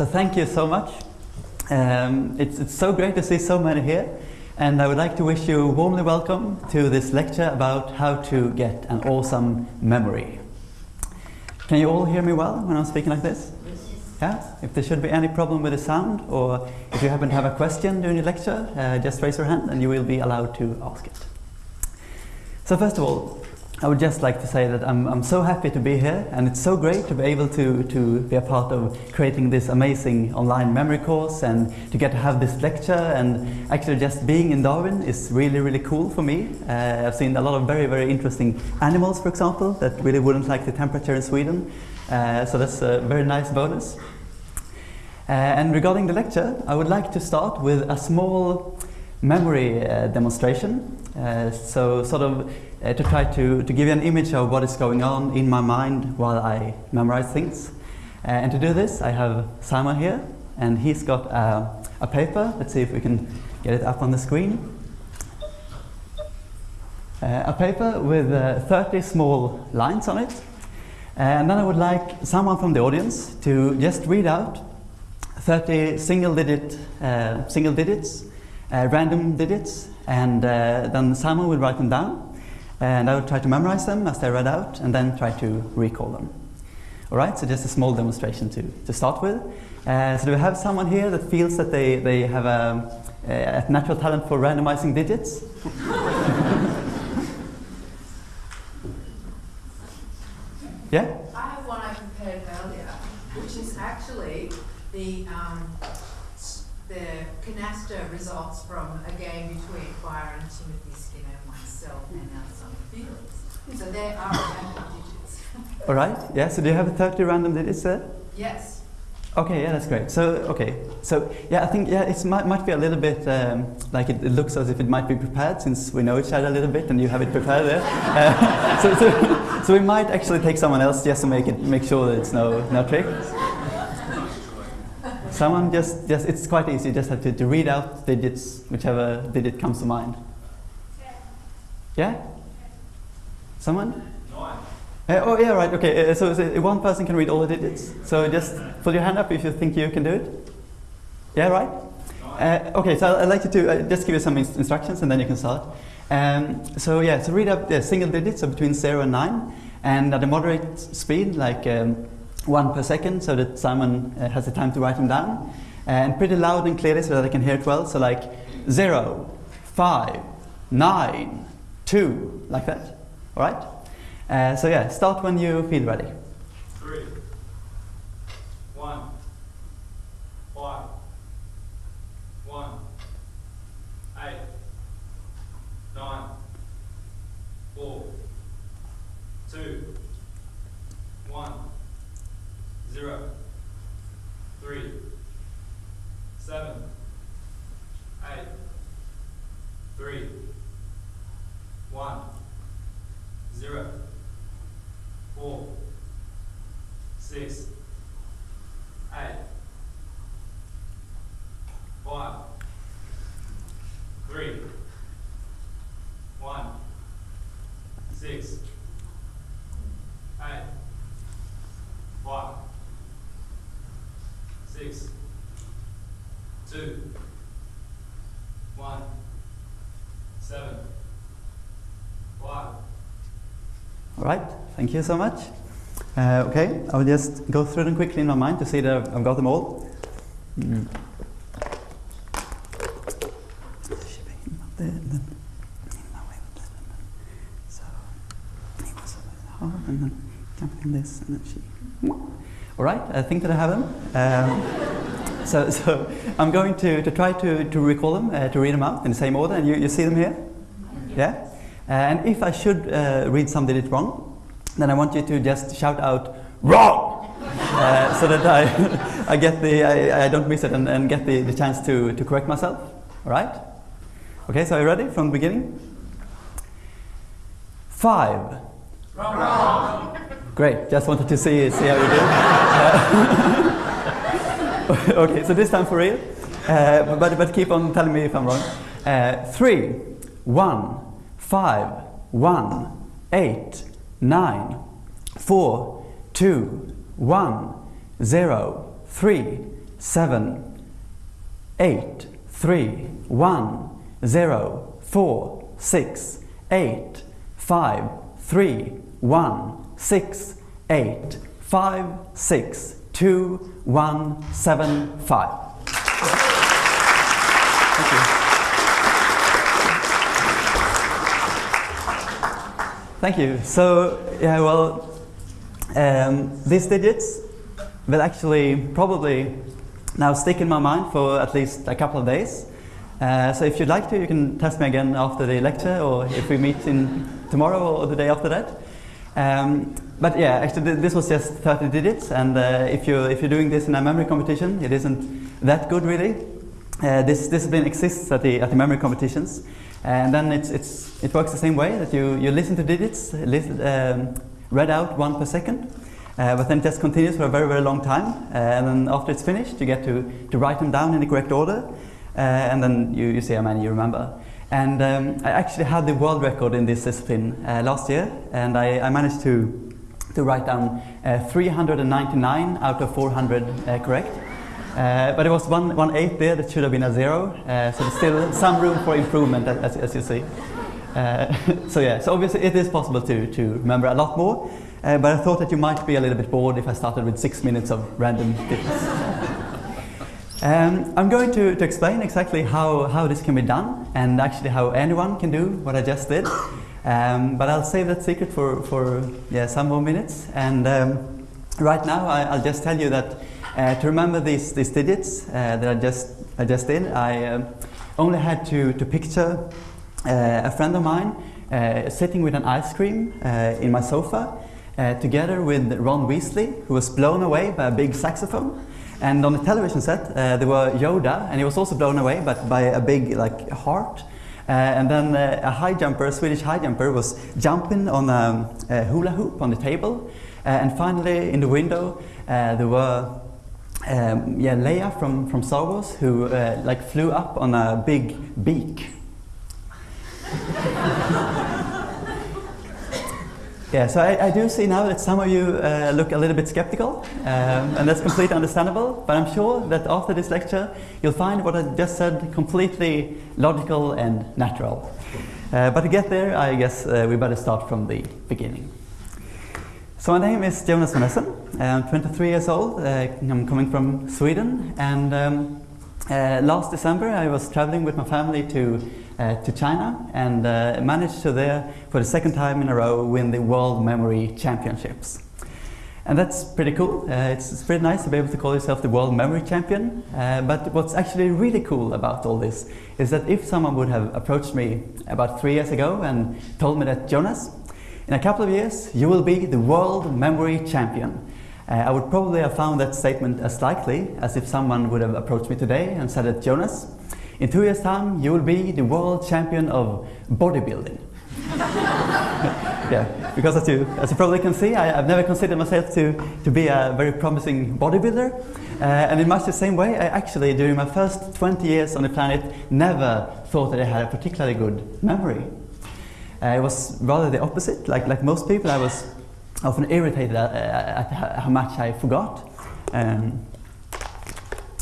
so thank you so much. Um, it's, it's so great to see so many here. And I would like to wish you warmly welcome to this lecture about how to get an awesome memory. Can you all hear me well when I'm speaking like this? Yeah? If there should be any problem with the sound, or if you happen to have a question during the lecture, uh, just raise your hand and you will be allowed to ask it. So first of all, I would just like to say that I'm, I'm so happy to be here and it's so great to be able to, to be a part of creating this amazing online memory course and to get to have this lecture and actually just being in Darwin is really really cool for me. Uh, I've seen a lot of very very interesting animals for example that really wouldn't like the temperature in Sweden uh, so that's a very nice bonus. Uh, and regarding the lecture I would like to start with a small memory uh, demonstration. Uh, so sort of uh, to try to, to give you an image of what is going on in my mind while I memorize things. Uh, and to do this, I have Simon here, and he's got a paper. Let's see if we can get it up on the screen. Uh, a paper with uh, 30 small lines on it. and then I would like someone from the audience to just read out 30 single digit, single digits, random digits, and then Simon will write them down and I would try to memorize them as they read out and then try to recall them. Alright, so just a small demonstration to, to start with. Uh, so do we have someone here that feels that they, they have a, a natural talent for randomizing digits? yeah? I have one I prepared earlier, which is actually the, um, the canasta results from a game between Byron and Timothy Skinner, myself, and our so there are random digits. All right. Yeah. So do you have 30 random digits there? Yes. Okay, yeah, that's great. So, okay, so yeah, I think yeah, it might, might be a little bit um, like it, it, looks as if it might be prepared since we know each other a little bit and you have it prepared there. Uh, so, so, so, we might actually take someone else just to make it make sure that it's no no trick. Someone just just it's quite easy. You just have to, to read out digits, whichever digit comes to mind. Yeah. Someone? Uh, oh, yeah, right, okay. Uh, so, so, one person can read all the digits. So just put your hand up if you think you can do it. Yeah, right? Uh, okay, so I'd like to just give you some instructions and then you can start. Um, so yeah, so read up the single digits, so between 0 and 9, and at a moderate speed, like um, 1 per second, so that Simon has the time to write them down. And pretty loud and clearly so that I can hear it well, so like 0, 5, 9, 2, like that. All right? Uh, so yeah, start when you feel ready. Three, one, five, one, eight, nine, four, two, one, zero, three, seven, eight, three, one zero, four, six, eight, five, three, one, six, eight, five, six, two, one, seven, five. All right, thank you so much. Uh, okay, I will just go through them quickly in my mind to see that I've got them all. Mm. All right, I think that I have them. Um, so, so I'm going to, to try to, to recall them, uh, to read them out in the same order, and you, you see them here? Yeah? And if I should uh, read something digit wrong, then I want you to just shout out wrong, uh, so that I, I get the I, I don't miss it and, and get the, the chance to, to correct myself. All right? Okay, so are you ready from the beginning? Five. Wrong. Great. Just wanted to see see how you do. okay, so this time for real. Uh, but but keep on telling me if I'm wrong. Uh, three, one five, one, eight, nine, four, two, one, zero, three, seven, eight, three, one, zero, four, six, eight, five, three, one, six, eight, five, six, two, one, seven, five. Thank you. Thank you. So, yeah, well, um, these digits will actually probably now stick in my mind for at least a couple of days. Uh, so if you'd like to, you can test me again after the lecture or if we meet in tomorrow or the day after that. Um, but yeah, actually th- this was just 30 digits and uh, if, you're, if you're doing this in a memory competition, it isn't that good really. Uh, this discipline exists at the, at the memory competitions and then it's, it's, it works the same way that you, you listen to digits, listen, um, read out one per second, uh, but then it just continues for a very, very long time. Uh, and then after it's finished, you get to, to write them down in the correct order, uh, and then you, you see how many you remember. And um, I actually had the world record in this discipline uh, last year, and I, I managed to, to write down uh, 399 out of 400 uh, correct. Uh, but it was one, one, one eight there that should have been a zero, uh, so there's still some room for improvement as, as you see. Uh, so yeah, so obviously it is possible to, to remember a lot more, uh, but I thought that you might be a little bit bored if I started with six minutes of random digits. um, I'm going to, to explain exactly how, how this can be done and actually how anyone can do what I just did. Um, but I'll save that secret for, for yeah, some more minutes. And um, right now I, I'll just tell you that uh, to remember these, these digits uh, that I just, I just did, I um, only had to, to picture uh, a friend of mine uh, sitting with an ice cream uh, in my sofa uh, together with Ron Weasley, who was blown away by a big saxophone. And on the television set, there were Yoda, and he was also blown away but by a big like heart. And then a high jumper, a Swedish high jumper, was jumping on a, a hula hoop on the table. And finally, in the window, there were um, yeah, Leia from, from Star Wars, who like flew up on a big beak. Yeah, so I, I, do see now that some of you uh, look a little bit skeptical, um, and that's completely understandable. But I'm sure that after this lecture, you'll find what I just said completely logical and natural. Uh, but to get there, I guess uh, we better start from the beginning. So my name is Jonas von Essen. I'm 23 years old. Uh, I'm coming from Sweden, and um, uh, last December I was traveling with my family to uh, to China and uh, managed to there for the second time in a row win the World Memory Championships. And that's pretty cool. Uh, it's, it's, pretty nice to be able to call yourself the World Memory Champion. Uh, but what's actually really cool about all this is that if someone would have approached me about three years ago and told me that, Jonas, in a couple of years you will be the World Memory Champion, uh, I would probably have found that statement as likely as if someone would have approached me today and said that, Jonas, in two years' time, you will be the world champion of bodybuilding. yeah, because as you, as you probably can see, I, have never considered myself to, to be a very promising bodybuilder. Uh, and in much the same way, I actually, during my first 20 years on the planet, never thought that I had a particularly good memory. Uh, it was rather the opposite. Like, like most people, I was often irritated at, at how much I forgot. Um,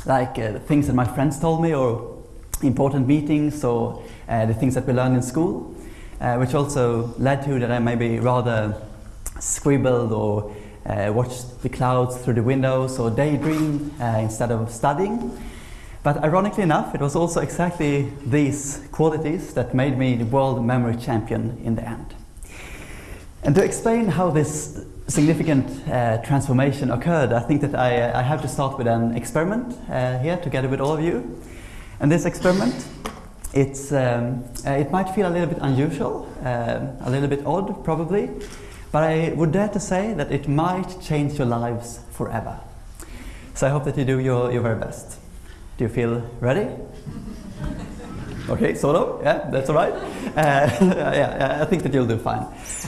like uh, things that my friends told me or important meetings or uh, the things that we learned in school, uh, which also led to that I maybe rather scribbled or uh, watched the clouds through the windows or daydreamed uh, instead of studying. But ironically enough, it was also exactly these qualities that made me the world memory champion in the end. And to explain how this significant uh, transformation occurred, I think that I, I, have to start with an experiment uh, here together with all of you. And this experiment, it's, um, uh, it might feel a little bit unusual, uh, a little bit odd probably, but I would dare to say that it might change your lives forever. So I hope that you do your, your very best. Do you feel ready? Okay, sort of. Yeah, that's all right. Uh, yeah, I think that you'll do fine.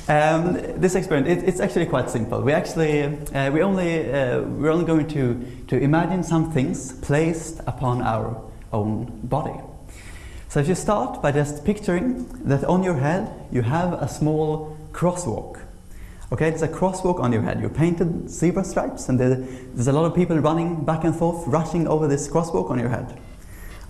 Um, this experiment, it, it's actually quite simple. We actually, uh, we only, uh, we're only going to, to imagine some things placed upon our own body. So if you start by just picturing that on your head you have a small crosswalk, Okay, there's a crosswalk on your head. You're painted zebra stripes, and there's a lot of people running back and forth, rushing over this crosswalk on your head.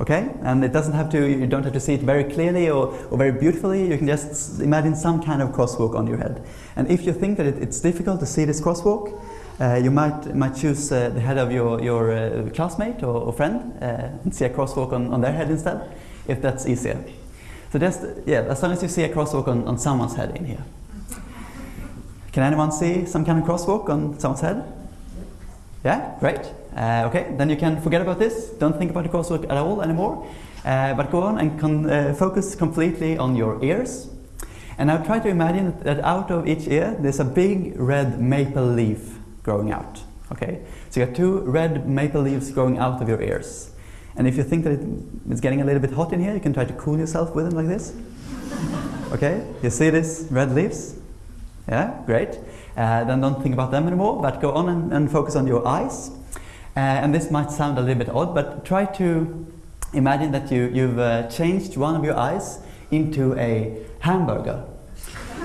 Okay, and it doesn't have to. You don't have to see it very clearly or, or very beautifully. You can just imagine some kind of crosswalk on your head. And if you think that it, it's difficult to see this crosswalk, uh, you might might choose uh, the head of your your uh, classmate or, or friend uh, and see a crosswalk on, on their head instead, if that's easier. So just yeah, as long as you see a crosswalk on, on someone's head in here. Can anyone see some kind of crosswalk on someone's head? Yeah, great. Uh, okay, then you can forget about this. Don't think about the crosswalk at all anymore. Uh, but go on and uh, focus completely on your ears. And now try to imagine that out of each ear there's a big red maple leaf growing out. Okay, so you got two red maple leaves growing out of your ears. And if you think that it, it's getting a little bit hot in here, you can try to cool yourself with them like this. okay, you see these red leaves? Yeah, great. Uh, then don't think about them anymore, but go on and, and focus on your eyes. Uh, and this might sound a little bit odd, but try to imagine that you, you've uh, changed one of your eyes into a hamburger.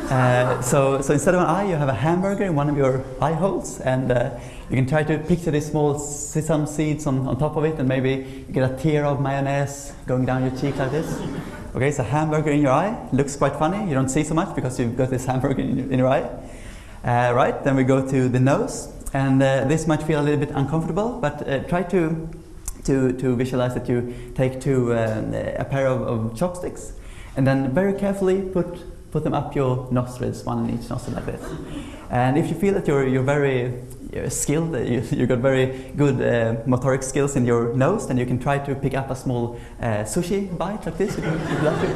Uh, so, so instead of an eye, you have a hamburger in one of your eye holes, and uh, you can try to picture these small sesame seeds on, on top of it, and maybe you get a tear of mayonnaise going down your cheek like this. Okay, so hamburger in your eye looks quite funny. You don't see so much because you've got this hamburger in your, in your eye. Uh, right, then we go to the nose, and uh, this might feel a little bit uncomfortable, but uh, try to, to, to visualize that you take two, uh, a pair of, of chopsticks, and then very carefully put put them up your nostrils, one in each nostril like this. And if you feel that you're, you're very you're skilled, you, you've got very good uh, motoric skills in your nose, then you can try to pick up a small uh, sushi bite like this if you, if you like to.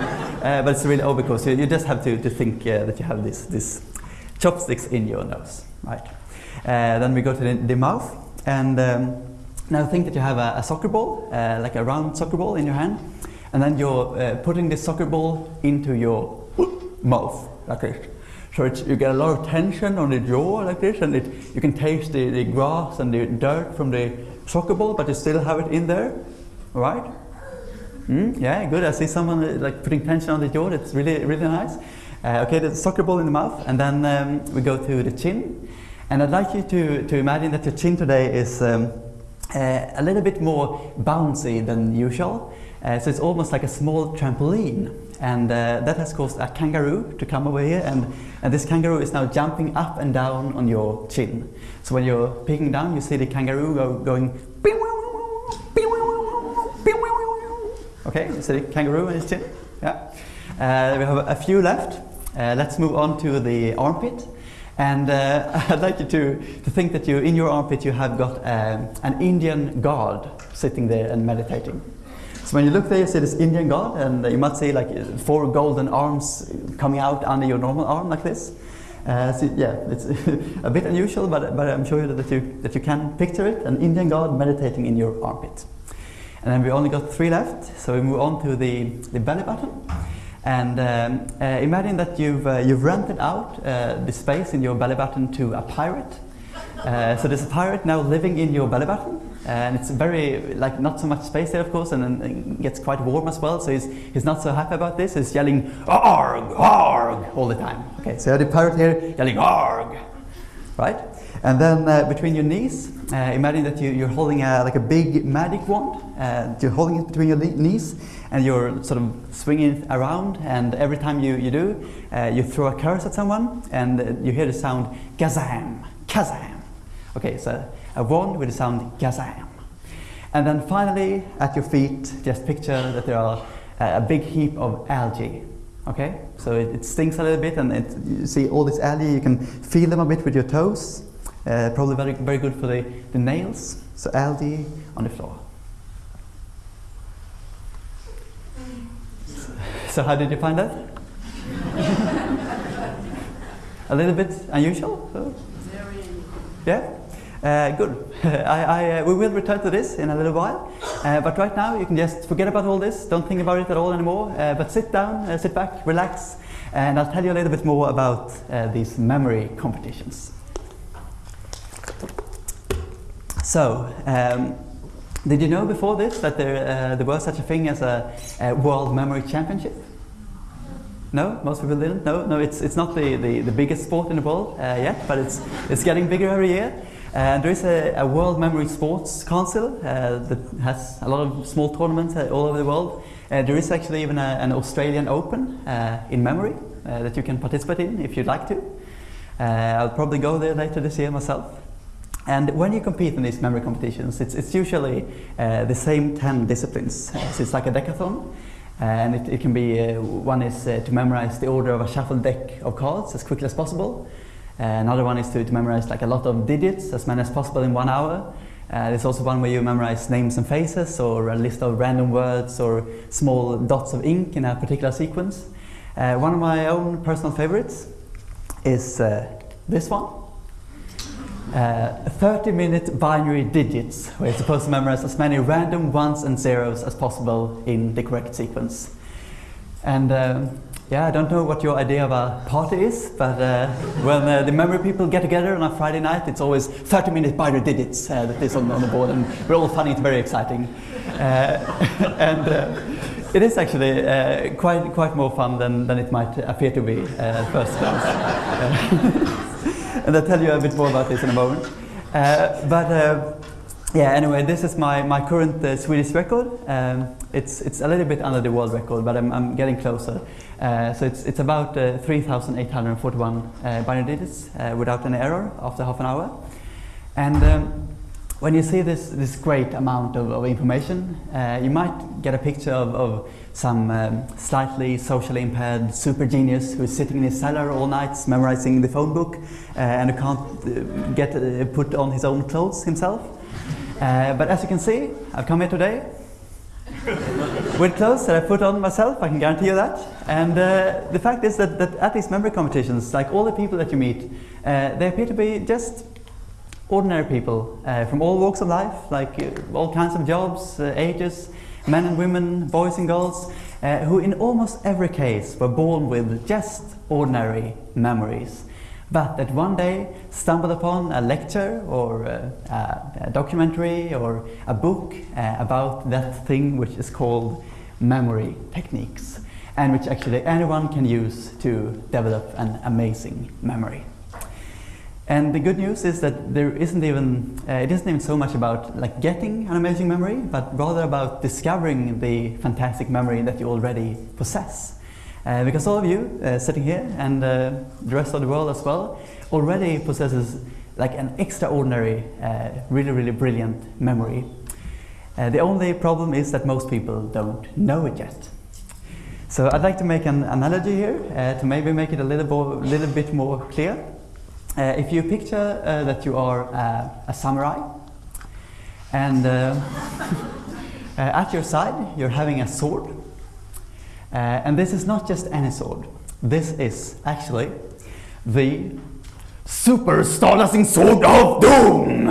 Uh, but it's really over because you, you just have to, to think uh, that you have this, this chopsticks in your nose, right? Uh, then we go to the, the mouth, and um, now think that you have a, a soccer ball, uh, like a round soccer ball in your hand, and then you're putting this soccer ball into your mouth like this. So you get a lot of tension on the jaw like this, and it, you can taste the, the grass and the dirt from the soccer ball, but you still have it in there, right? Mm, yeah, good. I see someone uh, like putting tension on the jaw. That's really, really nice. Uh, okay, the soccer ball in the mouth, and then um, we go to the chin. And I'd like you to, to imagine that your chin today is um, uh, a little bit more bouncy than usual. Uh, so it's almost like a small trampoline. And uh, that has caused a kangaroo to come over here, and, and this kangaroo is now jumping up and down on your chin. So when you're peeking down, you see the kangaroo go, going. Okay, you see the kangaroo on his chin? Yeah. Uh, we have a few left. Uh, let's move on to the armpit. And uh, I'd like you to, to think that you, in your armpit, you have got um, an Indian god sitting there and meditating. So when you look there, you see this Indian god, and you might see like four golden arms coming out under your normal arm like this. Uh, so yeah, it's a bit unusual, but, but I'm sure that you, that you can picture it, an Indian god meditating in your armpit. And then we only got three left, so we move on to the, the belly button. And um, uh, imagine that you've, uh, you've rented out uh, the space in your belly button to a pirate. Uh, so there's a pirate now living in your belly button, and it's very like not so much space there, of course, and then it gets quite warm as well. So he's, he's not so happy about this. He's yelling "arg, arg" all the time. Okay, so you have the pirate here yelling "arg," right? And then uh, between your knees, uh, imagine that you, you're holding a, like a big magic wand. Uh, you're holding it between your knees, and you're sort of swinging it around. And every time you, you do, uh, you throw a curse at someone, and you hear the sound "gazam, kazam." Okay, so a wand with the sound gazam. And then finally, at your feet, just picture that there are a big heap of algae. Okay, so it, it stings a little bit, and it, you see all this algae. You can feel them a bit with your toes. Uh, probably very, very good for the, the nails. So algae on the floor. So how did you find that? a little bit unusual. So. Yeah. Uh, good. I, I, uh, we will return to this in a little while, uh, but right now you can just forget about all this. Don't think about it at all anymore. Uh, but sit down, uh, sit back, relax, and I'll tell you a little bit more about uh, these memory competitions. So, um, did you know before this that there, there was such a thing as a, a World Memory Championship? No, most people didn't. No, no, it's it's not the, the, the biggest sport in the world uh, yet, but it's it's getting bigger every year. And there is a, a World Memory Sports Council uh, that has a lot of small tournaments uh, all over the world. Uh, there is actually even a, an Australian Open uh, in memory uh, that you can participate in if you'd like to. Uh, I'll probably go there later this year myself. And when you compete in these memory competitions, it's, it's usually uh, the same 10 disciplines. Uh, so it's like a decathlon. And it, it can be, uh, one is uh, to memorize the order of a shuffled deck of cards as quickly as possible. Uh, another one is to, to memorize like a lot of digits, as many as possible in one hour. Uh, there's also one where you memorize names and faces or a list of random words or small dots of ink in a particular sequence. Uh, one of my own personal favorites is uh, this one. Uh, 30 minute binary digits, where you're supposed to memorize as many random ones and zeros as possible in the correct sequence. And um, yeah, I don't know what your idea of a party is, but uh, when uh, the memory people get together on a Friday night, it's always 30 minute binary digits uh, that is on, on the board, and we're all finding it very exciting. Uh, and uh, it is actually uh, quite, quite more fun than, than it might appear to be at first glance. And I'll tell you a bit more about this in a moment. But yeah, anyway, this is my, my current Swedish record. Um, it's, it's a little bit under the world record, but I'm, I'm getting closer. Uh, so it's, it's about uh, 3,841 uh, binary digits uh, without any error after half an hour. And um, when you see this, this great amount of, of information, uh, you might get a picture of, of some um, slightly socially impaired super genius who's sitting in his cellar all night memorizing the phone book uh, and can't get put on his own clothes himself. But as you can see, I've come here today with clothes that I put on myself, I can guarantee you that. And uh, the fact is that, that at these memory competitions, like all the people that you meet, uh, they appear to be just ordinary people uh, from all walks of life, like uh, all kinds of jobs, uh, ages, men and women, boys and girls, uh, who in almost every case were born with just ordinary memories. But that one day stumbled upon a lecture or uh, a, a documentary or a book uh, about that thing which is called memory techniques and which actually anyone can use to develop an amazing memory. And the good news is that there isn't even, uh, it isn't even so much about like getting an amazing memory, but rather about discovering the fantastic memory that you already possess. Uh, because all of you uh, sitting here and uh, the rest of the world as well already possesses like an extraordinary, uh, really, really brilliant memory. Uh, the only problem is that most people don't know it yet. So I'd like to make an analogy here uh, to maybe make it a little, little bit more clear. If you picture that you are a samurai and at your side you're having a sword uh, and this is not just any sword this is actually the super starlasting sword of doom.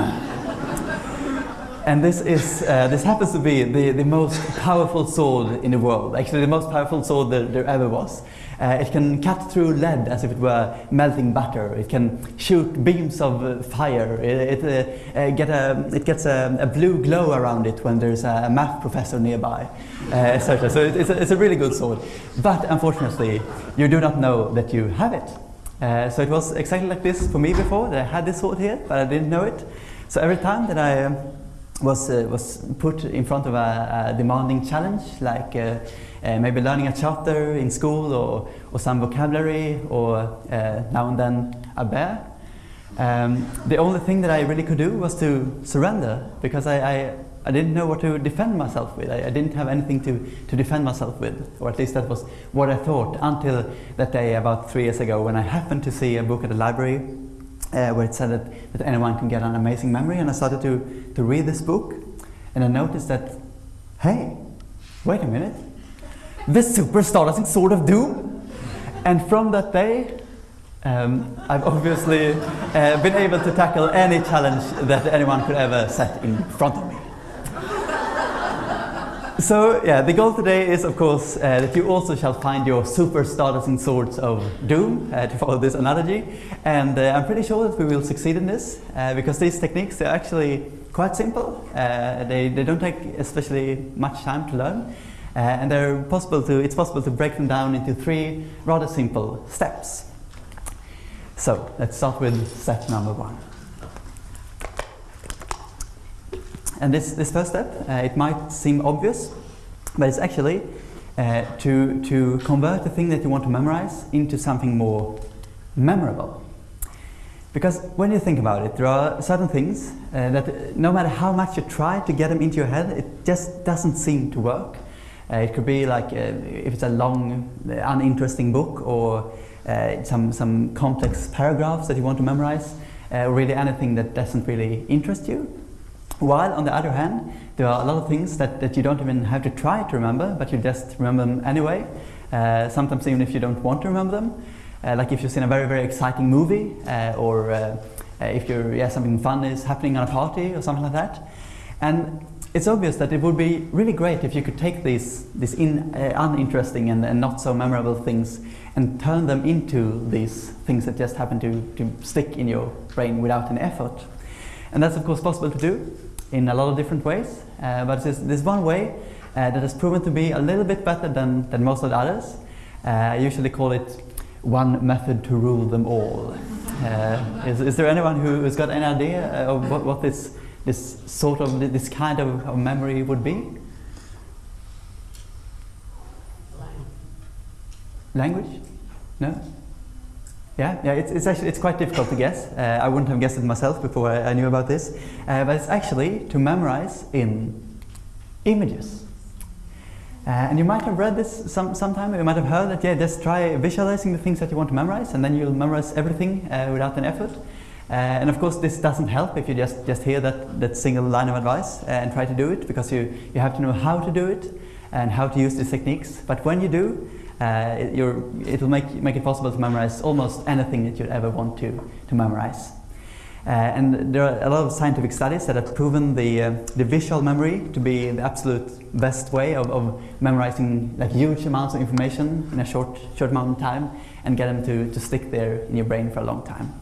And this is uh, this happens to be the, the most powerful sword in the world. Actually the most powerful sword there, there ever was uh, it can cut through lead as if it were melting butter. It can shoot beams of uh, fire. It, it, uh, get a, it gets a, a, blue glow around it when there's a math professor nearby, uh, etc. So it, it's, a, it's a really good sword. But unfortunately, you do not know that you have it. Uh, so it was exactly like this for me before, that I had this sword here, but I didn't know it. So every time that I um, was, uh, was put in front of a, a demanding challenge, like uh, maybe learning a chapter in school or, or some vocabulary or uh, now and then a bear. Um, the only thing that I really could do was to surrender because I, I, I didn't know what to defend myself with. I, I, didn't have anything to, to defend myself with, or at least that was what I thought until that day about three years ago when I happened to see a book at the library uh, where it said that, that anyone can get an amazing memory and I started to, to read this book and I noticed that, hey, wait a minute, the doesn't sort of do. And from that day, um, I've obviously uh, been able to tackle any challenge that anyone could ever set in front of me. So yeah, the goal today is of course uh, that you also shall find your super starlasting swords of doom, uh, to follow this analogy. And uh, I'm pretty sure that we will succeed in this uh, because these techniques, they're actually quite simple. Uh, they, they don't take especially much time to learn. Uh, and they're possible to, it's possible to break them down into three rather simple steps. So let's start with step number one. And this, this first step, uh, it might seem obvious, but it's actually uh, to, to convert the thing that you want to memorize into something more memorable. Because when you think about it, there are certain things uh, that no matter how much you try to get them into your head, it just doesn't seem to work. Uh, it could be like uh, if it's a long, uh, uninteresting book or uh, some, some complex paragraphs that you want to memorize, or really anything that doesn't really interest you. While on the other hand, there are a lot of things that, that you don't even have to try to remember, but you just remember them anyway. Uh, sometimes even if you don't want to remember them. Uh, like if you've seen a very, very exciting movie, uh, or uh, uh, if you're, yeah, something fun is happening on a party or something like that. And it's obvious that it would be really great if you could take these, these in, uh, uninteresting and, and not so memorable things and turn them into these things that just happen to, to stick in your brain without an effort. And that's of course possible to do in a lot of different ways, uh, but there's, there's one way uh, that has proven to be a little bit better than, than most of the others. Uh, I usually call it one method to rule them all. Uh, is, is there anyone who has got any idea of what, what this, this sort of, this kind of, of memory would be? Language? No? Yeah, yeah. It's, it's actually it's quite difficult to guess. Uh, I wouldn't have guessed it myself before I, I knew about this, uh, but it's actually to memorize in images. Uh, and you might have read this some sometime. You might have heard that. Yeah, just try visualizing the things that you want to memorize, and then you'll memorize everything uh, without an effort. Uh, and of course, this doesn't help if you just just hear that that single line of advice uh, and try to do it, because you you have to know how to do it and how to use these techniques. But when you do, it, it, will make, make it possible to memorize almost anything that you'd ever want to, to memorize. Uh, and there are a lot of scientific studies that have proven the, uh, the visual memory to be the absolute best way of, of memorizing like huge amounts of information in a short, short amount of time and get them to, to stick there in your brain for a long time.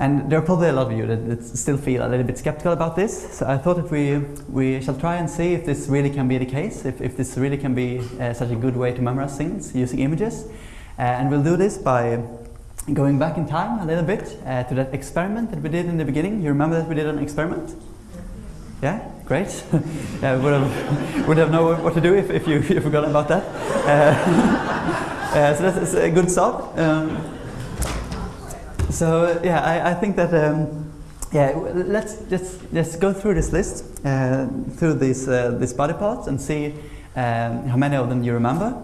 And there are probably a lot of you that, that, still feel a little bit skeptical about this. So I thought that we, we shall try and see if this really can be the case, if, if this really can be uh, such a good way to memorize things using images. Uh, and we'll do this by going back in time a little bit uh, to that experiment that we did in the beginning. You remember that we did an experiment? Yeah, great. yeah, would have would have known what to do if, if you if forgot about that. Uh, uh, so that's, a good start. Um, so yeah, I, I think that um, yeah, let's just just go through this list, uh, through these uh, these body parts, and see um, how many of them you remember.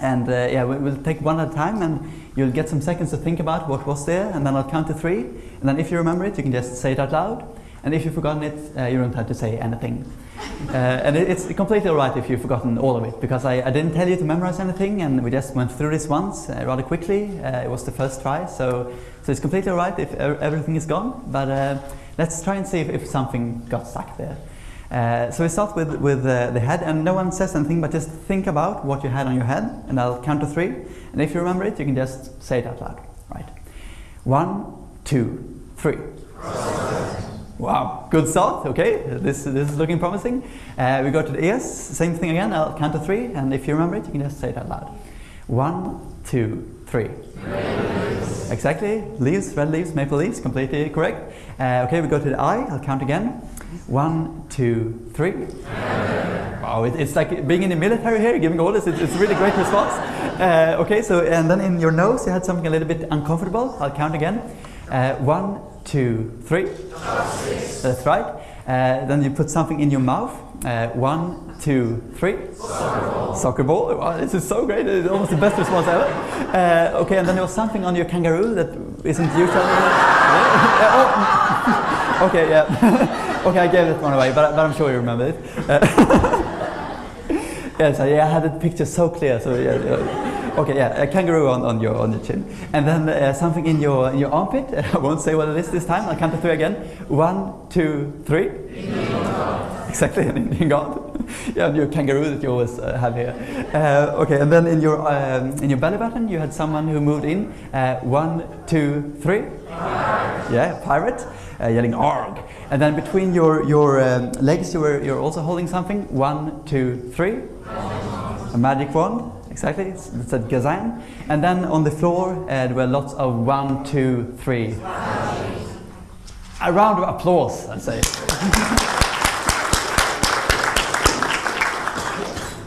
And uh, yeah, we, will take one at a time, and you'll get some seconds to think about what was there, and then I'll count to three. And then if you remember it, you can just say it out loud. And if you've forgotten it, uh, you don't have to say anything. Uh, and it, it's completely alright if you've forgotten all of it, because I, I, didn't tell you to memorize anything, and we just went through this once uh, rather quickly. Uh, it was the first try, so so it's completely alright if everything is gone. But uh, let's try and see if, if something got stuck there. Uh, so we start with with the head, and no one says anything, but just think about what you had on your head, and I'll count to three. And if you remember it, you can just say it out loud. Right? One, two, three. Wow, good start. Okay, this, this is looking promising. Uh, we go to the ears, same thing again. I'll count to three, and if you remember it, you can just say it out loud. One, two, three. Exactly, leaves, red leaves, maple leaves, completely correct. Uh, okay, we go to the eye. I'll count again. One, two, three. Wow, it, it's like being in the military here, giving orders. It's, it's a really great response. Uh, okay, so and then in your nose, you had something a little bit uncomfortable. I'll count again. Uh, one, two, three. That's right. Uh, then you put something in your mouth. Uh, one, two, three. Soccer ball. Soccer ball. Wow, this is so great. It's almost the best response ever. Uh, okay, and then there was something on your kangaroo that isn't usual. oh. okay, yeah. okay, I gave that one away, but, but I'm sure you remember it. Uh, yeah, so yeah, I had the picture so clear. So yeah. yeah. Okay, yeah, a kangaroo on, on your on your chin, and then uh, something in your in your armpit. I won't say what it is this time. I'll count to three again. One, two, three. exactly, an Indian god. yeah, your kangaroo that you always uh, have here. Uh, okay, and then in your um, in your belly button, you had someone who moved in. Uh, one, two, three. Yeah, pirate, uh, yelling "arg!" And then between your your um, legs, you were you're also holding something. One, two, three. A magic wand. Exactly, it's, it said Gazan. And then on the floor, uh, there were lots of one, two, three. A round of applause, I'd say.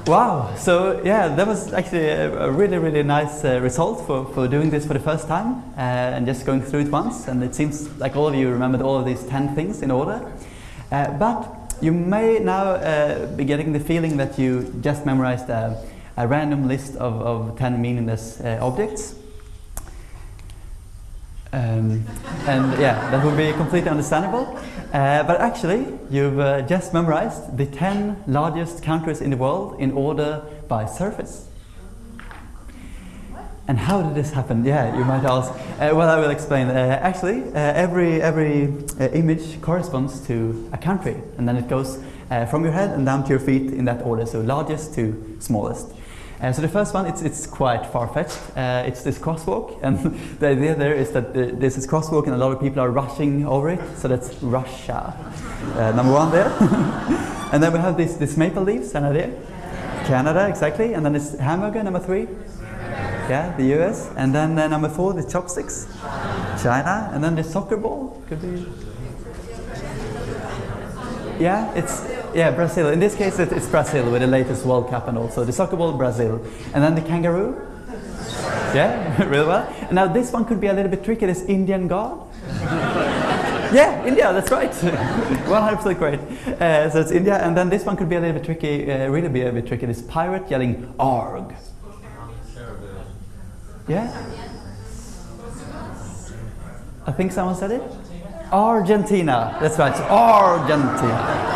Wow, so yeah, that was actually a, a really, really nice uh, result for, for doing this for the first time uh, and just going through it once. And it seems like all of you remembered all of these 10 things in order. Uh, but you may now uh, be getting the feeling that you just memorized a, random list of, of 10 meaningless uh, objects. Um, and yeah, that would be completely understandable. Uh, but actually, you've uh, just memorized the 10 largest countries in the world in order by surface. And how did this happen? Yeah, you might ask. Uh, well, I will explain. Uh, actually, uh, every, every uh, image corresponds to a country, and then it goes from your head and down to your feet in that order, so largest to smallest. Uh, so the first one, it's, it's quite far-fetched. Uh, it's this crosswalk, and the idea there is that the, there's this crosswalk and a lot of people are rushing over it, so that's Russia. Uh, number one there. and then we have this, this maple leaves, idea? Canada, exactly. And then it's hamburger, number three. Yeah, the US. And then uh, number four, the chopsticks. China. And then the soccer ball, could be. Yeah, it's yeah, Brazil. In this case, it's Brazil with the latest World Cup and also the soccer ball, Brazil. And then the kangaroo. Yeah, really well. Now this one could be a little bit tricky. This Indian god. yeah, India, that's right. 100% great. Uh, so it's India. And then this one could be a little bit tricky, uh, really be a bit tricky. This pirate yelling, arg. Yeah? I think someone said it. Argentina. That's right, Argentina.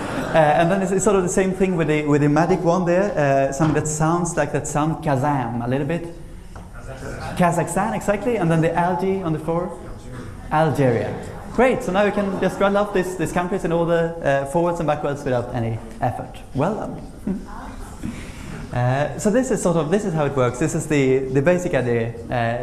Uh, and then it's, sort of the same thing with the with the magic one there. Uh, something that sounds like that sound Kazam a little bit. Kazakhstan. Kazakhstan, exactly. And then the algae on the floor. Algeria. Great. So now we can just run off these these countries in order uh, forwards and backwards without any effort. Well done. Uh, so this is sort of this is how it works. This is the, the basic idea,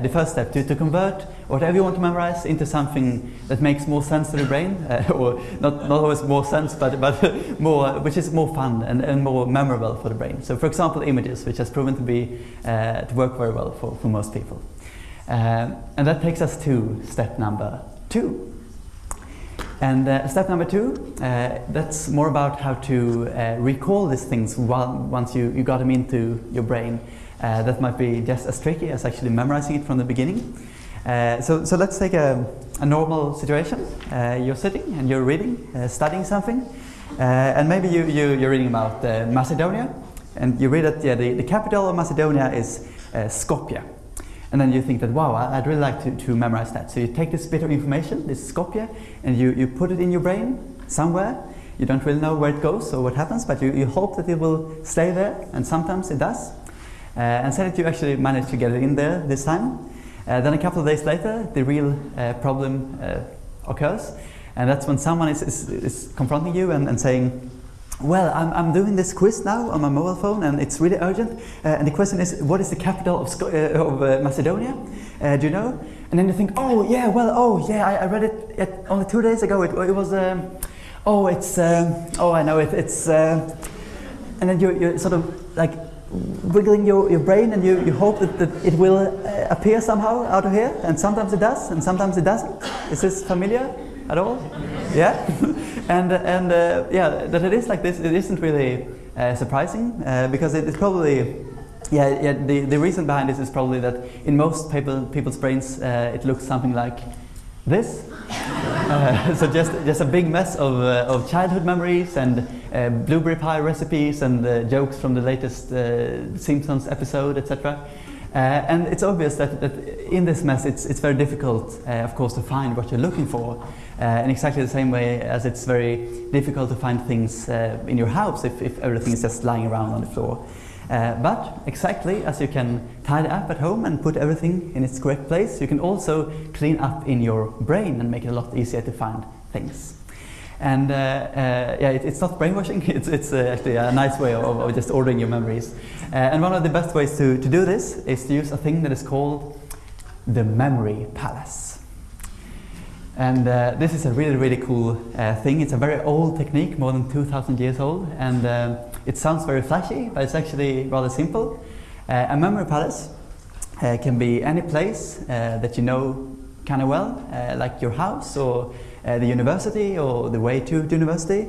the first step to, to convert whatever you want to memorize into something that makes more sense to the brain, uh, or not, not always more sense, but, but more, which is more fun and, and more memorable for the brain. So for example, images, which has proven to be uh, to work very well for, for most people. Uh, and that takes us to step number two. And uh, step number two, uh, that's more about how to uh, recall these things while, once you, you got them into your brain. Uh, that might be just as tricky as actually memorizing it from the beginning. Uh, so, so let's take a, a normal situation. Uh, you're sitting and you're reading, studying something, and maybe you, you, you're reading about Macedonia, and you read that yeah, the, the capital of Macedonia is Skopje. And then you think that, wow, I'd really like to, to memorize that. So you take this bit of information, this Skopje, and you, you put it in your brain somewhere. You don't really know where it goes or what happens, but you, you hope that it will stay there, and sometimes it does. Uh, and say that you actually managed to get it in there this time. Uh, then a couple of days later, the real uh, problem uh, occurs, and that's when someone is, is, is confronting you and, and saying, well, I'm, I'm doing this quiz now on my mobile phone and it's really urgent. Uh, and the question is, what is the capital of, uh, of uh, Macedonia? Do you know? And then you think, oh, yeah, well, oh, yeah, I, I read it only two days ago. It, it was, um, oh, it's, um, oh, I know it, it's, and then you're, you're sort of like wiggling your, your brain and you, you hope that, that it will uh, appear somehow out of here. And sometimes it does and sometimes it doesn't. Is this familiar at all? Yeah? and and uh, yeah, that it is like this, it isn't really uh, surprising uh, because it is probably yeah, yeah the, the reason behind this is probably that in most people, people's brains uh, it looks something like this. Uh, so just just a big mess of, uh, of childhood memories and blueberry pie recipes and jokes from the latest Simpsons episode, etc. Uh, and it's obvious that, that in this mess it's, it's very difficult, uh, of course, to find what you're looking for. Uh, in exactly the same way as it's very difficult to find things uh, in your house if, if everything is just lying around on the floor. Uh, but exactly as you can tidy up at home and put everything in its correct place, you can also clean up in your brain and make it a lot easier to find things. And uh, uh, yeah, it, it's not brainwashing. It's, it's uh, actually a nice way of, of just ordering your memories. Uh, and one of the best ways to, to do this is to use a thing that is called the memory palace. And uh, this is a really, really cool uh, thing. It's a very old technique, more than 2,000 years old, and it sounds very flashy, but it's actually rather simple. A memory palace can be any place that you know kind of well, like your house or Uh, the university or the way to the university.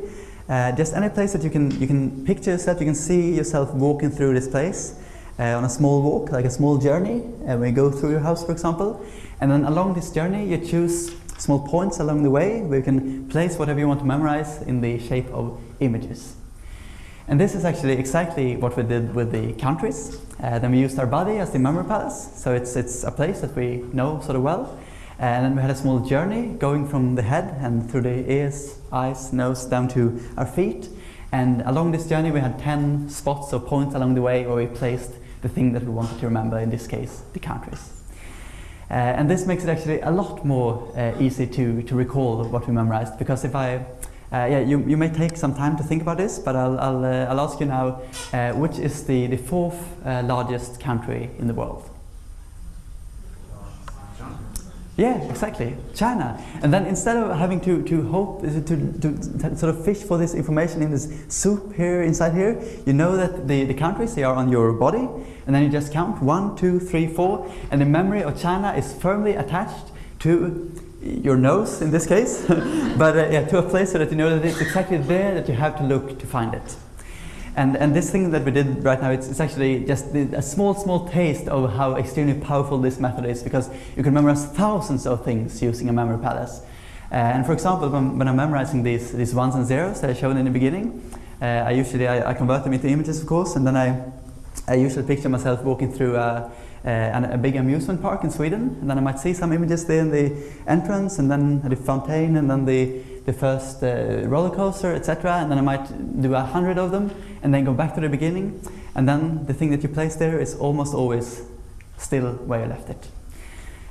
Uh, just any place that you can, you can picture yourself, you can see yourself walking through this place uh, on a small walk, like a small journey, when you go through your house, for example. And then along this journey, you choose small points along the way where you can place whatever you want to memorize in the shape of images. And this is actually exactly what we did with the countries. Uh, then we used our body as the memory palace, so it's, it's a place that we know sort of well. And then we had a small journey going from the head and through the ears, eyes, nose, down to our feet. And along this journey we had 10 spots or points along the way where we placed the thing that we wanted to remember, in this case, the countries. Uh, and this makes it actually a lot more uh, easy to, to recall what we memorized because if I, uh, yeah, you, you may take some time to think about this, but I'll, I'll, uh, I'll ask you now, uh, which is the, the fourth uh, largest country in the world? Yeah, exactly, China. And then instead of having to, to hope, to, to, sort of fish for this information in this soup here, inside here, you know that the, the countries, they are on your body, and then you just count one, two, three, four, and the memory of China is firmly attached to your nose in this case, but uh, yeah, to a place so that you know that it's exactly there that you have to look to find it. And, and this thing that we did right now, it's, it's actually just a small, small taste of how extremely powerful this method is because you can memorize thousands of things using a memory palace. Uh, and for example, when, when, I'm memorizing these, these ones and zeros that I showed in the beginning, uh, I usually I, I, convert them into images, of course, and then I, I usually picture myself walking through a, a, a big amusement park in Sweden, and then I might see some images there in the entrance, and then the fountain, and then the the first uh, roller coaster, etc. And then I might do a hundred of them and then go back to the beginning. And then the thing that you place there is almost always still where you left it.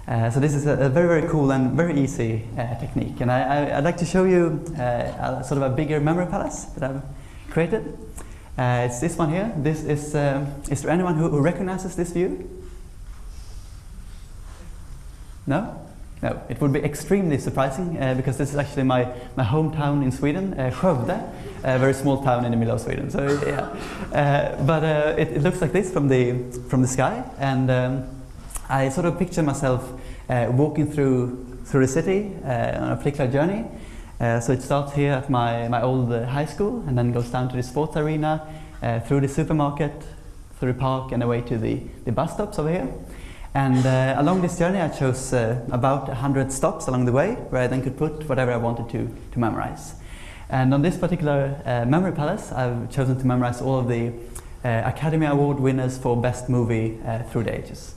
Uh, so this is a, a, very, very cool and very easy uh, technique. And I, would like to show you uh, a, sort of a bigger memory palace that I've created. Uh, it's this one here. This is, um, is there anyone who, who recognizes this view? No? No, it would be extremely surprising uh, because this is actually my, my hometown in Sweden, uh, Skövde, a very small town in the middle of Sweden. So yeah, uh, but uh, it, it, looks like this from the from the sky, and um, I sort of picture myself uh, walking through through the city uh, on a particular journey. Uh, so it starts here at my my old high school, and then goes down to the sports arena, through the supermarket, through the park, and away to the the bus stops over here. And uh, along this journey I chose uh, about 100 stops along the way where I then could put whatever I wanted to, to memorize. And on this particular uh, memory palace I've chosen to memorize all of the uh, Academy Award winners for Best Movie uh, through the ages.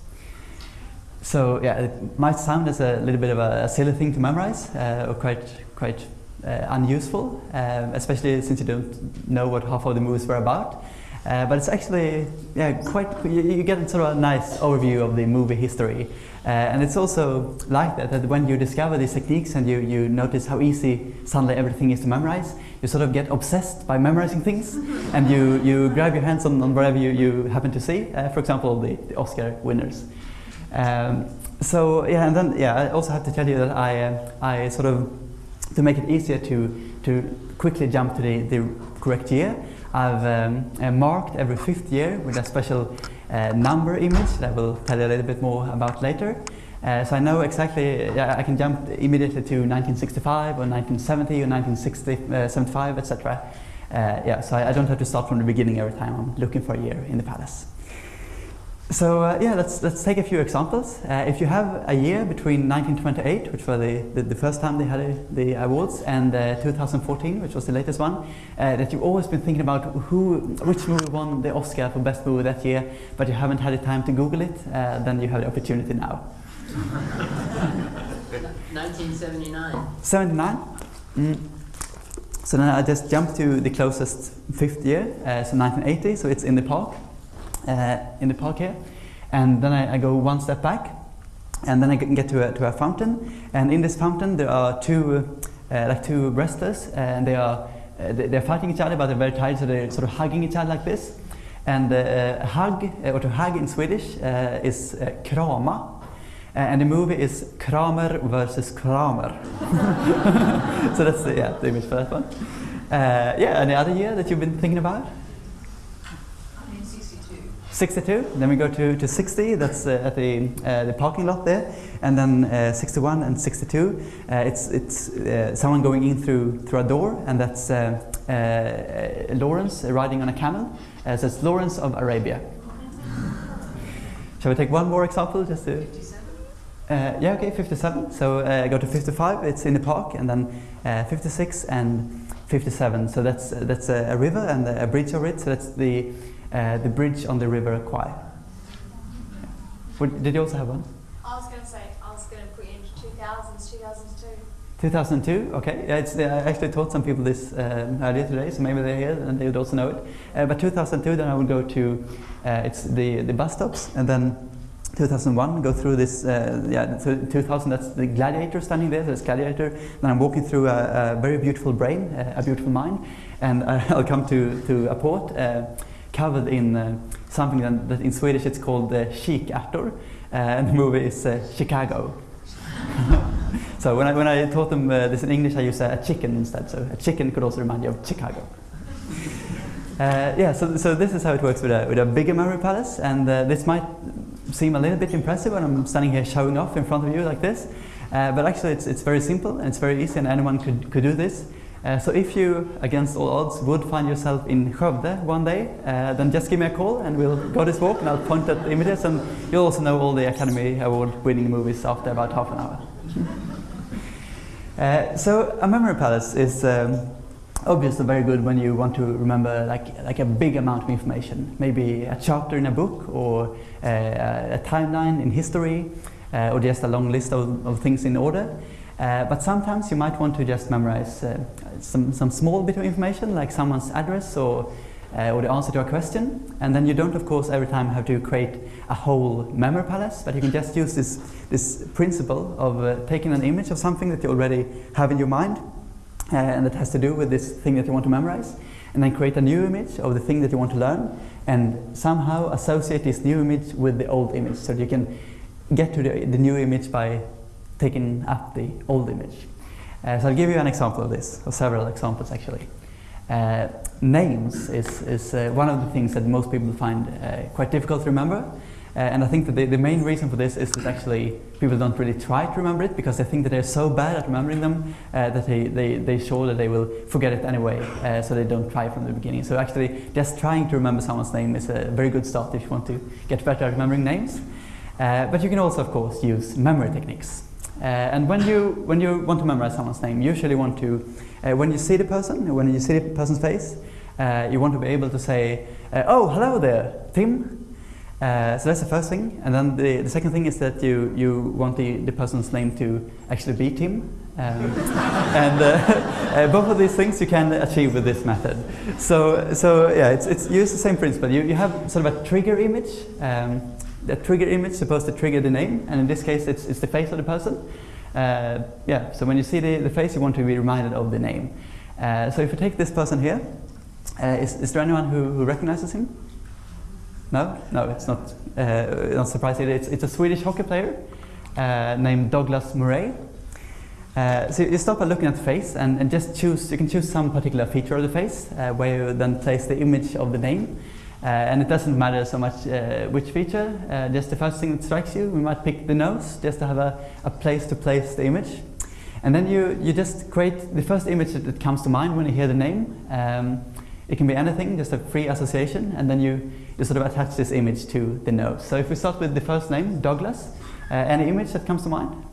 So yeah, it might sound as a little bit of a, a silly thing to memorize uh, or quite, quite unuseful, especially since you don't know what half of the movies were about. Uh, but it's actually yeah, quite, you, you, get sort of a nice overview of the movie history. Uh, and it's also like that, that when you discover these techniques and you, you notice how easy suddenly everything is to memorize, you sort of get obsessed by memorizing things and you, you grab your hands on, on wherever you, you happen to see, uh, for example, the, the Oscar winners. Um, so yeah, and then yeah, I also have to tell you that I, uh, I sort of, to make it easier to, to quickly jump to the, the correct year, I've um, uh, marked every fifth year with a special number image that I will tell you a little bit more about later. Uh, so I know exactly, uh, I can jump immediately to 1965 or 1970 or 1975, etc. Uh, yeah, so I, I, don't have to start from the beginning every time I'm looking for a year in the palace. So uh, yeah, let's, let's take a few examples. Uh, if you have a year between 1928, which was the, the, the first time they had a, the awards, and uh, 2014, which was the latest one, uh, that you've always been thinking about who, which movie won the Oscar for best movie that year, but you haven't had the time to Google it, uh, then you have the opportunity now. 1979. 79? Mm. So then I just jumped to the closest fifth year, uh, so 1980, so it's in the park in the park here. And then I, I, go one step back, and then I get to a, to a fountain. And in this fountain, there are two uh, like two wrestlers, and they are uh, they- they're fighting each other, but they're very tired, so they're sort of hugging each other like this. And uh, hug, uh, or to hug in Swedish, uh, is uh, krama. Uh, and the movie is Kramer versus Kramer. so that's the, yeah, the image for that one. Uh, yeah, any other year that you've been thinking about? I'm in sixty-two. Then we go to, to 60. That's uh, at the uh, the parking lot there, and then uh, 61 and 62. Uh, it's it's uh, someone going in through through a door, and that's uh, Lawrence riding on a camel. Uh, so it's Lawrence of Arabia. Shall we take one more example just to? Yeah, okay, 57. So go to 55, it's in the park, and then uh, 56 and 57. So that's that's a, a river and a bridge over it. So that's the uh, the bridge on the river Kwai. What, did you also have one? I was going to say, I was going to put into 2000s, 2002. 2002. Okay, yeah, it's, uh, I actually taught some people this um, earlier today, so maybe they're here and they would also know it. Uh, but 2002, then I would go to uh, it's the the bus stops, and then 2001 go through this. Uh, yeah, so 2000 that's the gladiator standing there. So it's gladiator. Then I'm walking through a, a very beautiful brain, uh, a beautiful mind, and uh, I'll come to to a port uh, covered in uh, something that, that in Swedish it's called uh, kikärtor, uh, and the movie is uh, Chicago. So when I, when I taught them uh, this in English, I used a, a chicken instead. So a chicken could also remind you of Chicago. Uh, yeah, so, so this is how it works with a, with a bigger memory palace, and uh, this might seem a little bit impressive when I'm standing here showing off in front of you like this, uh, but actually it's, it's very simple and it's very easy and anyone could, could do this. Uh, so if you, against all odds, would find yourself in Skövde one day, uh, then just give me a call and we'll go this walk and I'll point at the images and you'll also know all the Academy Award winning movies after about half an hour. Uh, so a memory palace is um, obviously very good when you want to remember like, like a big amount of information, maybe a chapter in a book or uh, a timeline in history uh, or just a long list of, of things in order. Uh, but sometimes you might want to just memorize uh, some, some small bit of information like someone's address or, uh, or the answer to a question. And then you don't, of course, every time have to create a whole memory palace, but you can just use this, this principle of uh, taking an image of something that you already have in your mind uh, and that has to do with this thing that you want to memorize, and then create a new image of the thing that you want to learn, and somehow associate this new image with the old image so you can get to the, the new image by taking up the old image. Uh, so I'll give you an example of this, or several examples actually. Uh, names is, is uh, one of the things that most people find uh, quite difficult to remember. Uh, and I think that the, the main reason for this is that actually people don't really try to remember it because they think that they're so bad at remembering them uh, that they, they, they sure that they will forget it anyway, so they don't try from the beginning. So actually, just trying to remember someone's name is a very good start if you want to get better at remembering names. But you can also, of course, use memory techniques. Uh, and when you, when you want to memorize someone's name, you usually want to, uh, when you see the person, when you see the person's face, uh, you want to be able to say, uh, oh, hello there, Tim. Uh, so that's the first thing. And then the, the second thing is that you, you want the, the person's name to actually be Tim. Um, and uh, both of these things you can achieve with this method. So, so yeah, it's, it's use the same principle. You, you have sort of a trigger image. Um, the trigger image supposed to trigger the name, and in this case, it's, it's the face of the person. Uh, yeah, so when you see the, the face, you want to be reminded of the name. Uh, so if you take this person here, uh, is, is there anyone who, who recognizes him? No, no, it's not. Uh, not surprising. It's, it's a Swedish hockey player uh, named Douglas Murray. Uh, so you start by looking at the face and, and just choose. You can choose some particular feature of the face where you then place the image of the name. Uh, and it doesn't matter so much uh, which feature. Uh, just the first thing that strikes you. We might pick the nose just to have a, a place to place the image. And then you, you just create the first image that, that comes to mind when you hear the name. Um, it can be anything, just a free association, and then you, you sort of attach this image to the nose. So if we start with the first name, Douglas, uh, any image that comes to mind?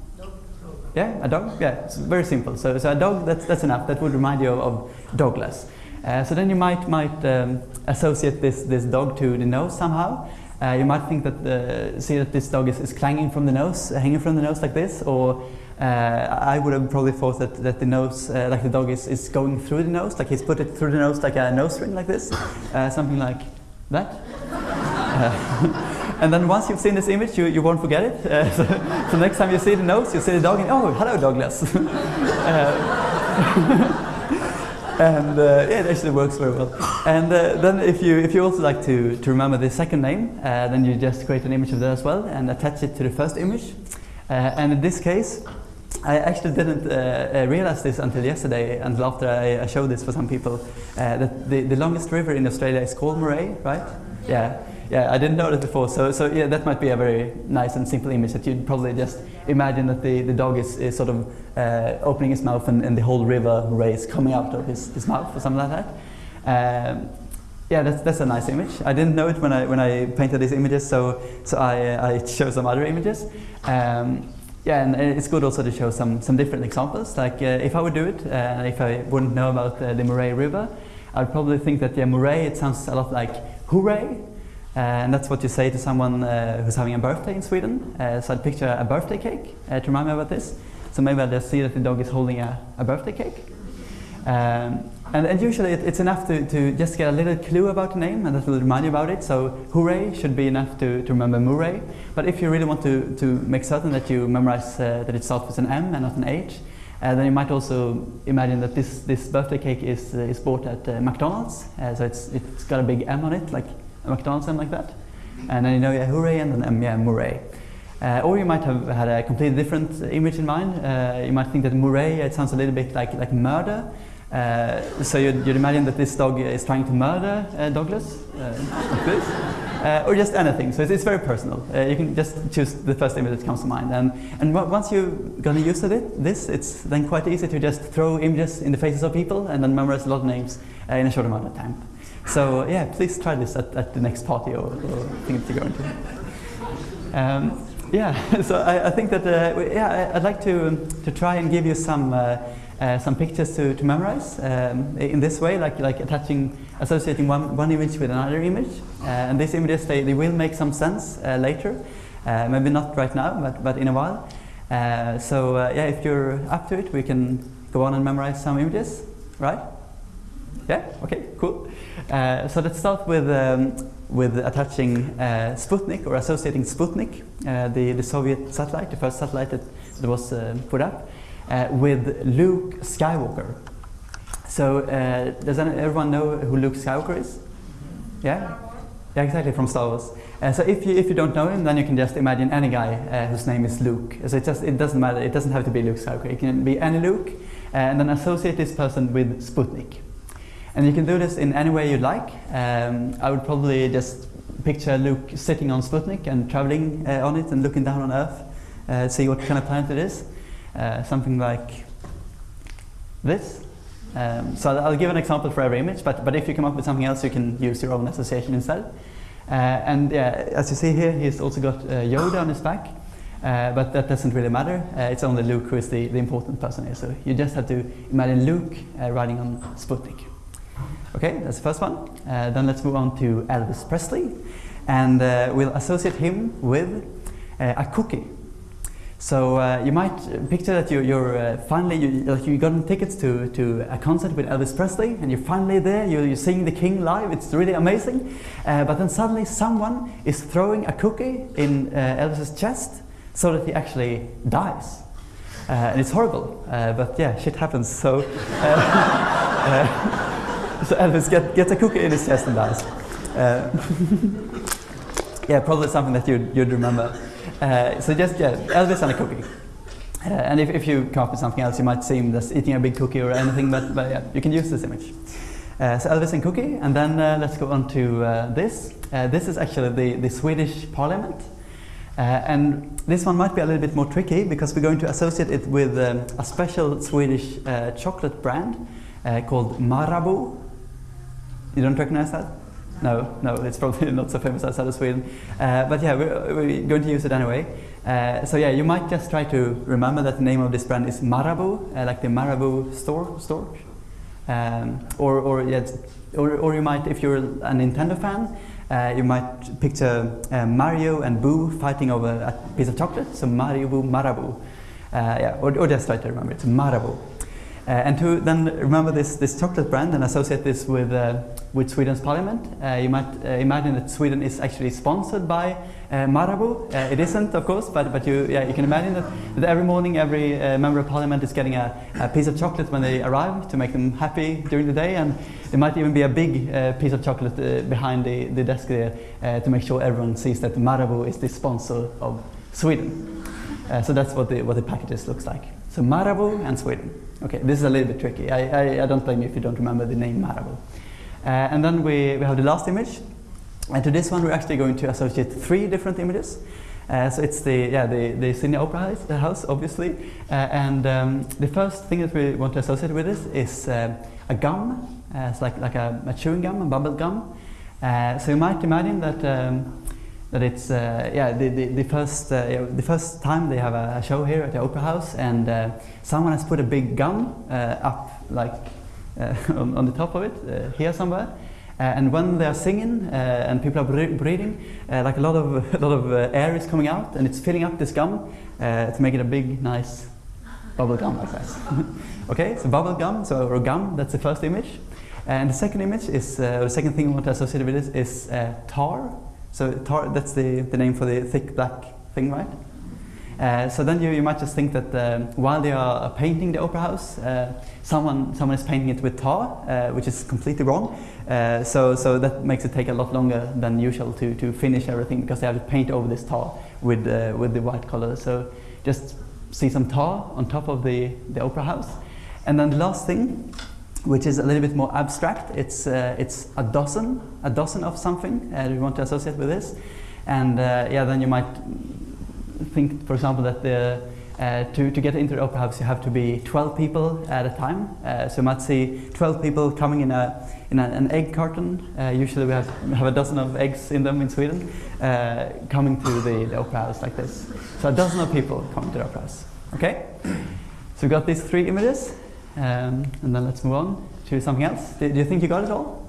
Yeah, a dog? Yeah, it's very simple. So, so a dog, that's, that's enough. That would remind you of, of Douglas. Uh, so then you might, might um, associate this, this dog to the nose somehow. Uh, you might think that, uh, see that this dog is, is clanging from the nose, hanging from the nose like this, or uh, I would have probably thought that, that the nose, uh, like the dog is, is going through the nose, like he's put it through the nose like a nose ring like this, uh, something like that. Uh, and then once you've seen this image, you, you won't forget it. Uh, so, so next time you see the nose, you see the dog, and oh, hello, Douglas. And uh, yeah, it actually works very well. And uh, then if you if you also like to, to remember the second name, uh, then you just create an image of that as well and attach it to the first image. Uh, and in this case, I actually didn't uh, uh, realize this until yesterday, until after I, I showed this for some people, that the, the longest river in Australia is called Murray, right? Yeah. Yeah, I didn't know that before, so, so yeah, that might be a very nice and simple image that you'd probably just imagine that the, the dog is, is sort of uh, opening his mouth and, and the whole river is coming out of his, his mouth or something like that. Um, yeah, that's, that's a nice image. I didn't know it when I, when I painted these images, so, so I, uh, I show some other images. Um, yeah, and it's good also to show some, some different examples. Like uh, if I would do it, uh, if I wouldn't know about uh, the Murray River, I'd probably think that yeah, Murray, it sounds a lot like hooray. Uh, and that's what you say to someone uh, who's having a birthday in Sweden. Uh, so I'd picture a birthday cake to remind me about this. So maybe I'll just see that the dog is holding a, a birthday cake. Um, and, and, usually it, it's enough to, to just get a little clue about the name and that will remind you about it. So hooray should be enough to, to remember Murray. But if you really want to, to make certain that you memorize uh, that it starts with an M and not an H, uh, then you might also imagine that this, this birthday cake is, uh, is bought at McDonald's. so it's, it's got a big M on it, like a McDonald's M like that. And then you know, yeah, hooray, and then M, yeah, Murray. Uh, or you might have had a completely different image in mind. Uh, you might think that Murray, it sounds a little bit like, like murder. Uh, so you'd, you'd, imagine that this dog is trying to murder uh, Douglas, uh, like this. Uh, or just anything. So it's, it's very personal. you can just choose the first image that comes to mind. And, and once you're going to use it, this, it's then quite easy to just throw images in the faces of people and then memorize a lot of names in a short amount of time. So yeah, please try this at, at the next party or, or thing you go into. Um, yeah, so I, I think that uh, yeah, I'd like to um, to try and give you some uh, uh, some pictures to, to memorize um, in this way, like like attaching, associating one, one image with another image. Uh, and these images they, they will make some sense uh, later, uh, maybe not right now, but but in a while. so yeah, if you're up to it, we can go on and memorize some images, right? Yeah. Okay. Cool. Uh, so let's start with um, with attaching uh, Sputnik or associating Sputnik, uh, the the Soviet satellite, the first satellite that, that was uh, put up, uh, with Luke Skywalker. So uh, does everyone know who Luke Skywalker is? Yeah. Yeah, exactly from Star Wars. so if you if you don't know him, then you can just imagine any guy whose name is Luke. So it just it doesn't matter. It doesn't have to be Luke Skywalker. It can be any Luke, and then associate this person with Sputnik. And you can do this in any way you like. Um, I would probably just picture Luke sitting on Sputnik and traveling uh, on it and looking down on Earth, uh, see what kind of planet it is. Uh, something like this. Um, so I'll give an example for every image, but, but if you come up with something else, you can use your own association instead. Uh, and as you see here, he's also got uh, Yoda on his back. Uh, but that doesn't really matter. Uh, it's only Luke who is the, the important person here. So you just have to imagine Luke uh, riding on Sputnik. Okay, that's the first one. Uh, then let's move on to Elvis Presley. And uh, we'll associate him with uh, a cookie. So uh, you might picture that you, you're uh, finally, you, like you gotten tickets to, to a concert with Elvis Presley and you're finally there, you're, you're seeing the king live, it's really amazing. Uh, but then suddenly someone is throwing a cookie in Elvis's chest so that he actually dies. and it's horrible, but yeah, shit happens. So so Elvis get, gets a cookie in his chest and dies. Uh, yeah, probably something that you'd, you'd remember. Uh, so just, yeah, Elvis and a cookie. Uh, and if, if you come up with something else, you might see him just eating a big cookie or anything, but, but yeah, you can use this image. Uh, so Elvis and cookie, and then uh, let's go on to uh, this. this is actually the, the Swedish parliament. and this one might be a little bit more tricky because we're going to associate it with um, a special Swedish chocolate brand called Marabou. You don't recognize that? No, no, it's probably not so famous outside of Sweden. Uh, but yeah, we're, we're, going to use it anyway. Uh, so yeah, you might just try to remember that the name of this brand is Marabou, uh, like the Marabou store, store. Um, or, or, yeah, or, or you might, if you're a Nintendo fan, uh, you might picture uh, Mario and Boo fighting over a piece of chocolate. So Mario, Boo, Marabou. Uh, yeah, or, or just try to remember it's Marabou. Uh, and to then remember this, this chocolate brand and associate this with, uh, with Sweden's parliament, uh, you might uh, imagine that Sweden is actually sponsored by uh, Marabou. Uh, it isn't, of course, but, but you, yeah, you can imagine that, that every morning every member of parliament is getting a, a piece of chocolate when they arrive to make them happy during the day. And there might even be a big piece of chocolate behind the, the desk there to make sure everyone sees that Marabou is the sponsor of Sweden. So that's what the, what the packages looks like. So Marabou and Sweden. Okay, this is a little bit tricky. I, I, I don't blame you if you don't remember the name Marabou. Uh, and then we, we have the last image. And to this one, we're actually going to associate three different images. Uh, so it's the yeah the, the Sydney Opera House, house obviously, uh, and um, the first thing that we want to associate with this is uh, a gum. Uh, it's like like a, a chewing gum, a bubble gum. Uh, so you might imagine that um, that it's uh, yeah the, the, the first uh, the first time they have a, show here at the Opera House, and uh, someone has put a big gum uh, up like uh, on, on the top of it uh, here somewhere. And when they are singing and people are bre- breathing, like a lot of a lot of air is coming out and it's filling up this gum to make it a big, nice bubble gum like that. okay, so bubble gum, so or gum. That's the first image. And the second image is the second thing we want to associate with this is tar. So tar, that's the, the name for the thick black thing, right? Uh, so then you, you might just think that um, while they are painting the opera house, uh, someone someone is painting it with tar, uh, which is completely wrong. Uh, so so that makes it take a lot longer than usual to, to finish everything because they have to paint over this tar with uh, with the white color. So just see some tar on top of the, the opera house, and then the last thing, which is a little bit more abstract, it's uh, it's a dozen a dozen of something uh, we want to associate with this, and uh, yeah then you might think, for example, that the, uh, to, to get into the opera house you have to be 12 people at a time. Uh, so you might see 12 people coming in, a, in a, an egg carton. Usually we have, have a dozen of eggs in them in Sweden, coming to the, the opera house like this. So a dozen of people coming to the opera house. Okay? So we've got these three images, um, and then let's move on to something else. Do, do you think you got it all?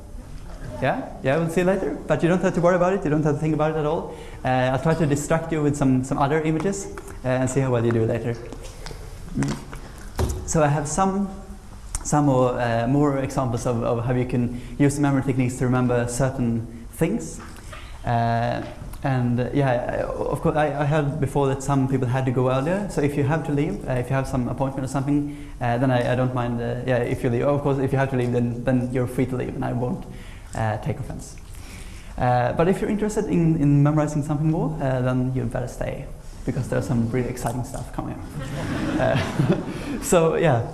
Yeah, yeah, we'll see later. But you don't have to worry about it. You don't have to think about it at all. Uh, I'll try to distract you with some, some other images uh, and see how well you do later. Mm. So I have some some more, uh, more examples of, of how you can use memory techniques to remember certain things. And uh, yeah, of course, I, I heard before that some people had to go earlier. So if you have to leave, uh, if you have some appointment or something, uh, then I, I don't mind. Uh, yeah, if you leave, of course, if you have to leave, then then you're free to leave, and I won't uh, take offense. Uh, but if you're interested in, in memorizing something more, then you'd better stay because there's some really exciting stuff coming up. so yeah,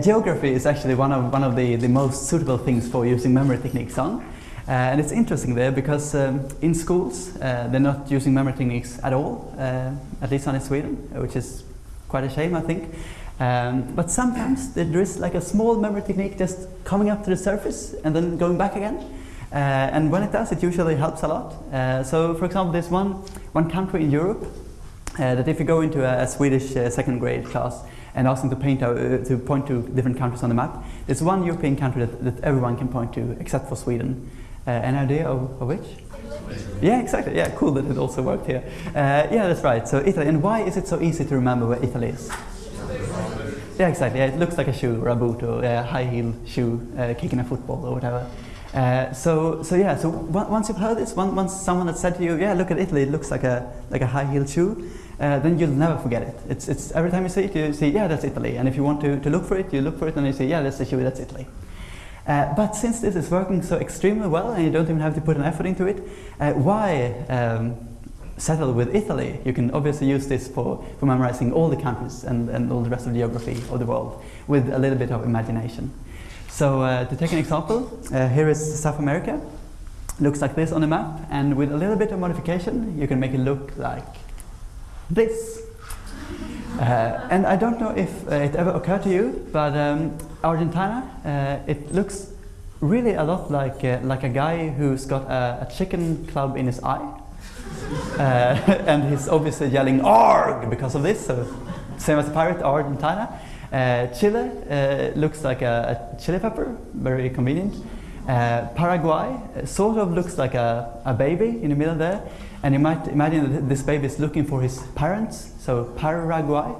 geography is actually one of one of the, the most suitable things for using memory techniques on. Uh, and it's interesting there because um, in schools uh, they're not using memory techniques at all, uh, at least not in Sweden, which is quite a shame, I think. Um, but sometimes there is like a small memory technique just coming up to the surface and then going back again. Uh, and when it does, it usually helps a lot. Uh, so, for example, there's one, one country in Europe uh, that if you go into a, a Swedish second grade class and ask them to, paint to point to different countries on the map, there's one European country that, that everyone can point to except for Sweden. Uh, an idea of, of which? Yeah, exactly. Yeah, cool that it also worked here. Uh, yeah, that's right. So Italy. And why is it so easy to remember where Italy is? Yeah, exactly. Yeah, it looks like a shoe or a boot or a high heel shoe uh, kicking a football or whatever. Uh, so, so yeah. So on- once you've heard this, one, once someone has said to you, "Yeah, look at Italy. It looks like a like a high heel shoe," uh, then you'll never forget it. It's, it's every time you see it, you say, "Yeah, that's Italy." And if you want to, to look for it, you look for it, and you say, "Yeah, that's the shoe. That's Italy." Uh, but since this is working so extremely well, and you don't even have to put an effort into it, uh, why um, settle with Italy? You can obviously use this for, for memorizing all the countries and, and all the rest of the geography of the world with a little bit of imagination. So uh, to take an example, uh, here is South America. Looks like this on the map, and with a little bit of modification, you can make it look like this. Uh, and I don't know if uh, it ever occurred to you, but um, Argentina, uh, it looks really a lot like uh, like a guy who's got a, a chicken club in his eye, uh, and he's obviously yelling "Arg" because of this. So same as the pirate Argentina. Uh, Chile looks like a, a chili pepper, very convenient. Paraguay sort of looks like a, a baby in the middle there, and you might imagine that this baby is looking for his parents, so Paraguay.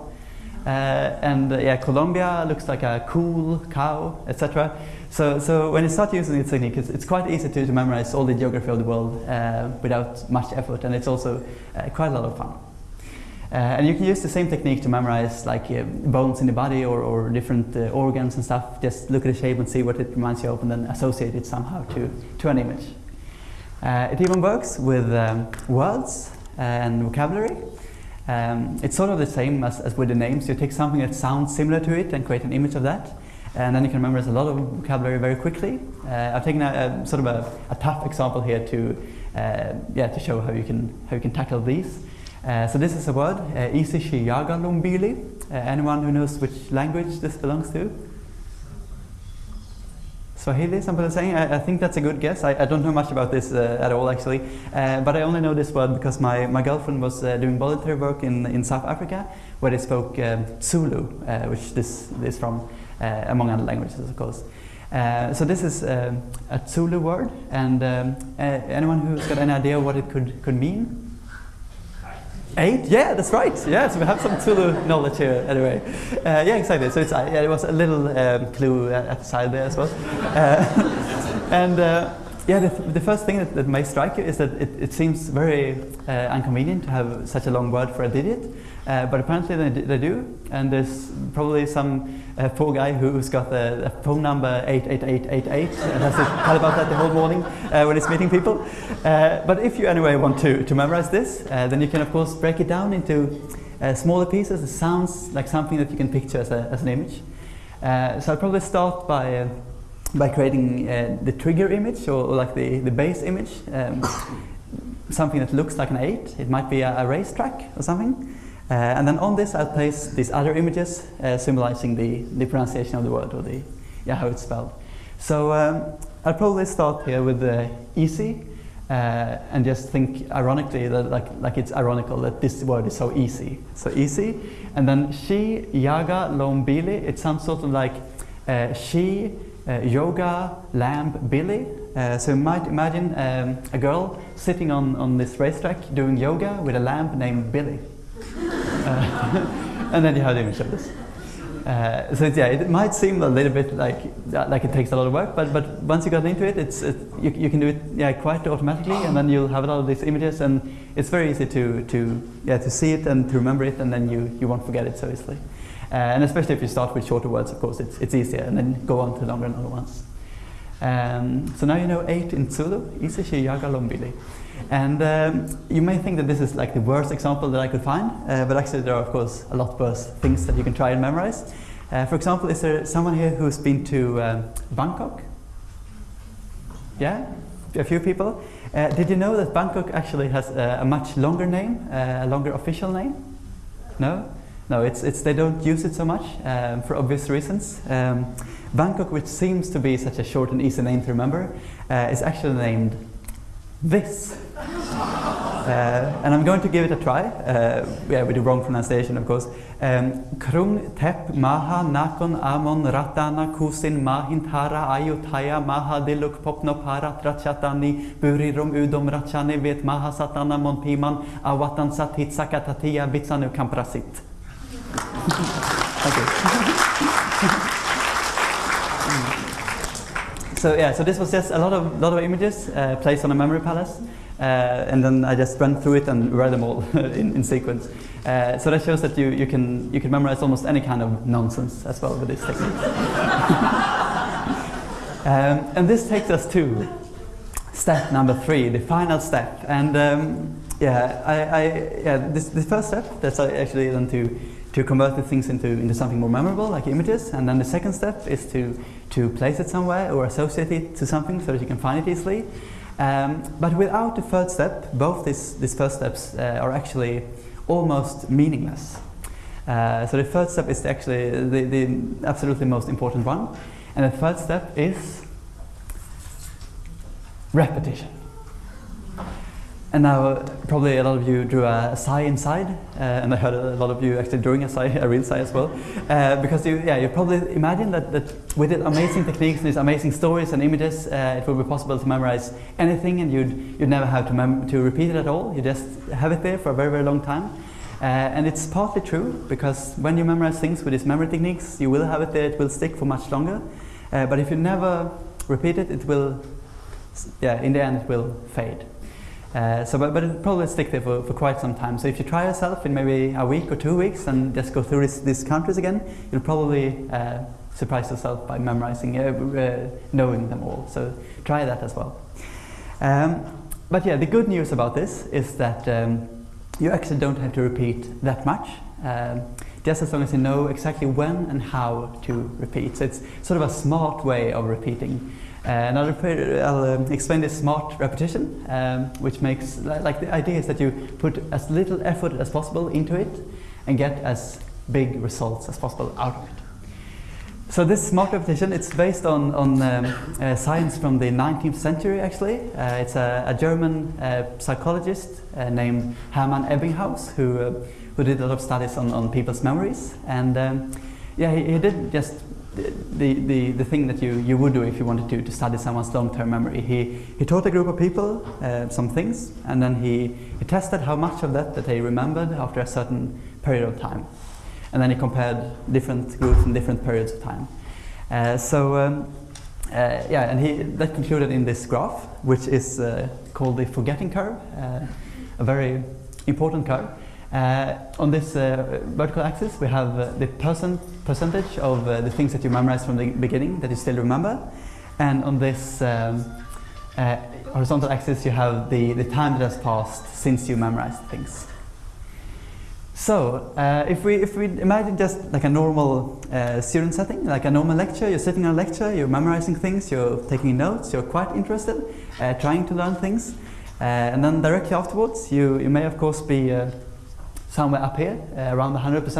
Uh, and uh, yeah, Colombia looks like a cool cow, etc. So, so when you start using this technique, it's, it's quite easy to, to memorize all the geography of the world uh, without much effort, and it's also uh, quite a lot of fun. Uh, and you can use the same technique to memorize like uh, bones in the body or, or different uh, organs and stuff. Just look at the shape and see what it reminds you of, and then associate it somehow to, to an image. It even works with um, words and vocabulary. Um, it's sort of the same as, as with the names. You take something that sounds similar to it and create an image of that, and then you can memorize a lot of vocabulary very quickly. Uh, I've taken a, a sort of a, a tough example here to uh, yeah to show how you can how you can tackle these. Uh, so this is a word, uh, Isi Shiyaga Lumbili. Uh, anyone who knows which language this belongs to? Swahili, some people are saying. I, I think that's a good guess. I, I don't know much about this uh, at all, actually. Uh, but I only know this word because my, my girlfriend was uh, doing voluntary work in, in South Africa where they spoke um, Zulu, uh, which this is from, uh, among other languages, of course. Uh, so this is um, a Zulu word, and um, anyone who's got any idea what it could, could mean? Eight? Yeah, that's right. Yeah, so we have some Zulu knowledge here anyway. Uh, yeah, exactly. So it's, uh, yeah, it was a little um, clue at, at the side there as well. Uh, and uh, yeah, the, the first thing that, that may strike you is that it, it seems very uh, inconvenient to have such a long word for a digit. Uh, but apparently they, they do, and there's probably some uh, poor guy who's got the, the phone number 88888 and has to tell about that the whole morning uh, when he's meeting people. Uh, but if you anyway want to, to memorize this, uh, then you can of course break it down into smaller pieces. It sounds like something that you can picture as, a, as an image. So I'll probably start by, by creating uh, the trigger image or, or like the, the base image. Um, something that looks like an 8. It might be a, a racetrack or something. Uh, and then on this I'll place these other images uh, symbolizing the, the pronunciation of the word or the, yeah, how it's spelled. So um, I'll probably start here with the easy uh, and just think ironically that like, like it's ironical that this word is so easy. So easy. And then she, yaga, lombili, it sounds sort of like uh, she, yoga, lamp billy. Uh, so imagine um, a girl sitting on, on this racetrack doing yoga with a lamp named Billy. Uh, and then you have the image of this. Uh, so yeah, it might seem a little bit like like it takes a lot of work, but but once you got into it, it's it, you, you can do it yeah quite automatically, and then you'll have a lot of these images, and it's very easy to to yeah to see it and to remember it, and then you you won't forget it so easily. Uh, and especially if you start with shorter words, of course, it's it's easier, and then go on to longer and longer ones. Um, so now you know eight in Zulu, Isishi Yaga Lombili. And um, you may think that this is like the worst example that I could find, uh, but actually there are of course a lot worse things that you can try and memorize. Uh, for example, is there someone here who's been to um, Bangkok? Yeah, a few people. Uh, did you know that Bangkok actually has uh, a much longer name, a longer official name? No, no, it's, it's they don't use it so much um, for obvious reasons. Um, Bangkok, which seems to be such a short and easy name to remember, uh, is actually named this. Uh, and I'm going to give it a try. Uh, yeah, with the wrong pronunciation, of course. Um, Krung tep maha nakon amon ratana kusin mahintara ayutaya maha diluk popno para trachatani burirum udom rachani vet maha satana mon piman awatan satit sakatatia bitsanu kamprasit. Thank you. So yeah, so this was just a lot of lot of images uh, placed on a memory palace, uh, and then I just ran through it and read them all in, in sequence. Uh, so that shows that you, you can you can memorize almost any kind of nonsense as well with this technique. um, and this takes us to step number three, the final step. And um, yeah, I, I yeah this the first step that's actually then to to convert the things into, into something more memorable, like images. And then the second step is to, to place it somewhere or associate it to something so that you can find it easily. Um, but without the third step, both these, these first steps uh, are actually almost meaningless. Uh, so the third step is actually the, the absolutely most important one. And the third step is repetition. And now, probably a lot of you drew a sigh inside, uh, and I heard a lot of you actually drawing a sigh, a real sigh as well, uh, because you, yeah, you probably imagine that, that with these amazing techniques and these amazing stories and images, uh, it will be possible to memorize anything, and you'd you'd never have to to repeat it at all. You just have it there for a very very long time. Uh, and it's partly true because when you memorize things with these memory techniques, you will have it there, it will stick for much longer. Uh, but if you never repeat it, it will, yeah, in the end, it will fade. Uh, so, but, but it'll probably stick there for, for quite some time. So if you try yourself in maybe a week or two weeks and just go through this, these countries again, you'll probably uh, surprise yourself by memorizing, uh, uh, knowing them all. So try that as well. Um, but yeah, the good news about this is that um, you actually don't have to repeat that much. Um, just as long as you know exactly when and how to repeat. So it's sort of a smart way of repeating. Uh, I'll, I'll um, explain this smart repetition, um, which makes, like the idea is that you put as little effort as possible into it and get as big results as possible out of it. So this smart repetition, it's based on, on um, uh, science from the 19th century actually. Uh, it's a, a German uh, psychologist uh, named Hermann Ebbinghaus who, uh, who did a lot of studies on, on people's memories. And um, yeah, he, he did just the, the, the thing that you, you would do if you wanted to, to study someone's long-term memory. He, he taught a group of people uh, some things and then he, he tested how much of that that they remembered after a certain period of time and then he compared different groups in different periods of time. Uh, so um, uh, yeah, and he that concluded in this graph, which is uh, called the forgetting curve, uh, a very important curve. Uh, on this uh, vertical axis, we have uh, the percent percentage of the things that you memorized from the beginning that you still remember, and on this um, horizontal axis, you have the, the time that has passed since you memorized things. So, uh, if we if we imagine just like a normal uh, student setting, like a normal lecture, you're sitting in a lecture, you're memorizing things, you're taking notes, you're quite interested, uh, trying to learn things, and then directly afterwards, you you may of course be somewhere up here, uh, around 100%,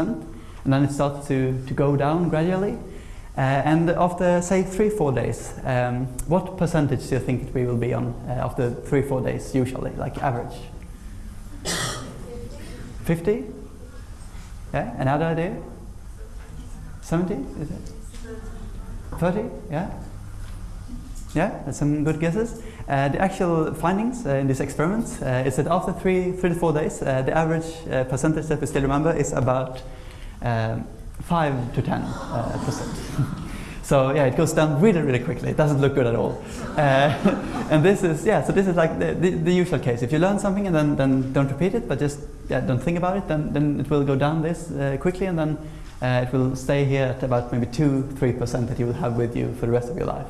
and then it starts to to go down gradually. Uh, and after say three four days, um, what percentage do you think we will be on uh, after three four days usually, like average? 50? Yeah, another idea? 70, is it? 30, yeah? Yeah, that's some good guesses. Uh, the actual findings uh, in this experiment uh, is that after three, three to four days, uh, the average uh, percentage that we still remember is about um, 5 to 10 uh, percent. so yeah, it goes down really, really quickly. It doesn't look good at all. And this is, yeah, so this is like the, the, the usual case. If you learn something and then, then don't repeat it, but just yeah, don't think about it, then, then it will go down this quickly and then uh, it will stay here at about maybe 2 3% that you will have with you for the rest of your life.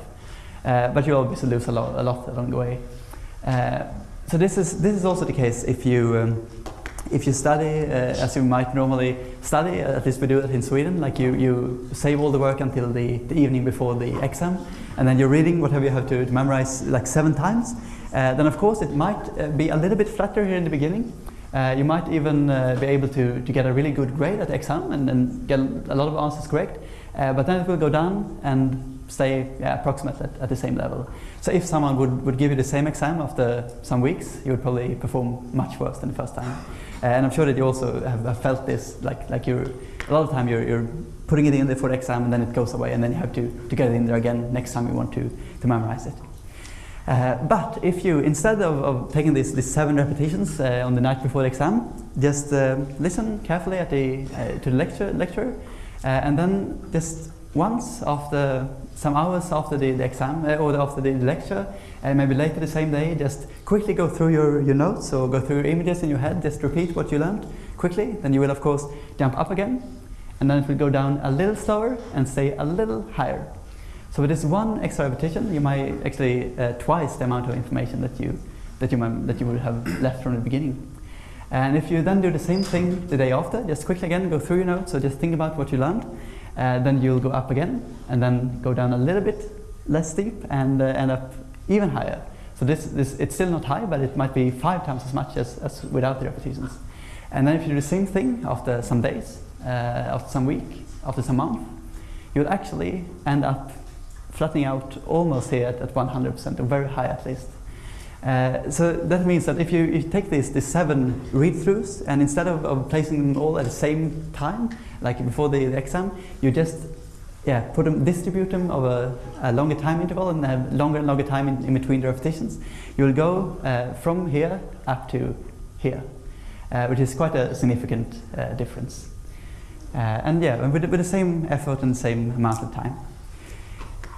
Uh, but you obviously lose a lot, a lot along the way. Uh, so this is, this is also the case if you, um, if you study uh, as you might normally study, at least we do it in Sweden, like you, you save all the work until the, the evening before the exam, and then you're reading whatever you have to, to memorize like seven times, uh, then of course it might uh, be a little bit flatter here in the beginning. Uh, you might even be able to, to get a really good grade at the exam and, and get a lot of answers correct, but then it will go down and stay yeah, approximately at, at the same level. So if someone would, would give you the same exam after some weeks, you would probably perform much worse than the first time. Uh, and I'm sure that you also have, have felt this, like, like you're, a lot of time you're, you're putting it in there for the exam and then it goes away and then you have to, to get it in there again next time you want to, to memorize it. Uh, but if you, instead of, of taking these, these seven repetitions uh, on the night before the exam, just uh, listen carefully at the, uh, to the lecture, lecture uh, and then just once after some hours after the, the exam uh, or after the lecture, and maybe later the same day, just quickly go through your, your notes or go through your images in your head, just repeat what you learned quickly. Then you will, of course, jump up again, and then it will go down a little slower and stay a little higher. So with this one extra repetition, you might actually uh, twice the amount of information that you, that, you might, that you would have left from the beginning. And if you then do the same thing the day after, just quickly again go through your notes, so just think about what you learned, uh, then you'll go up again, and then go down a little bit less steep and uh, end up even higher. So this, this, it's still not high, but it might be five times as much as, as without the repetitions. And then if you do the same thing after some days, uh, after some week, after some month, you'll actually end up flattening out almost here at, at 100%, or very high at least. Uh, so that means that if you, if you take these, these seven read-throughs and instead of, of placing them all at the same time, like before the, the exam, you just yeah, put them, distribute them over a longer time interval and have longer and longer time in, in between the repetitions. You'll go uh, from here up to here. Uh, which is quite a significant uh, difference. Uh, and yeah, with, with the same effort and the same amount of time.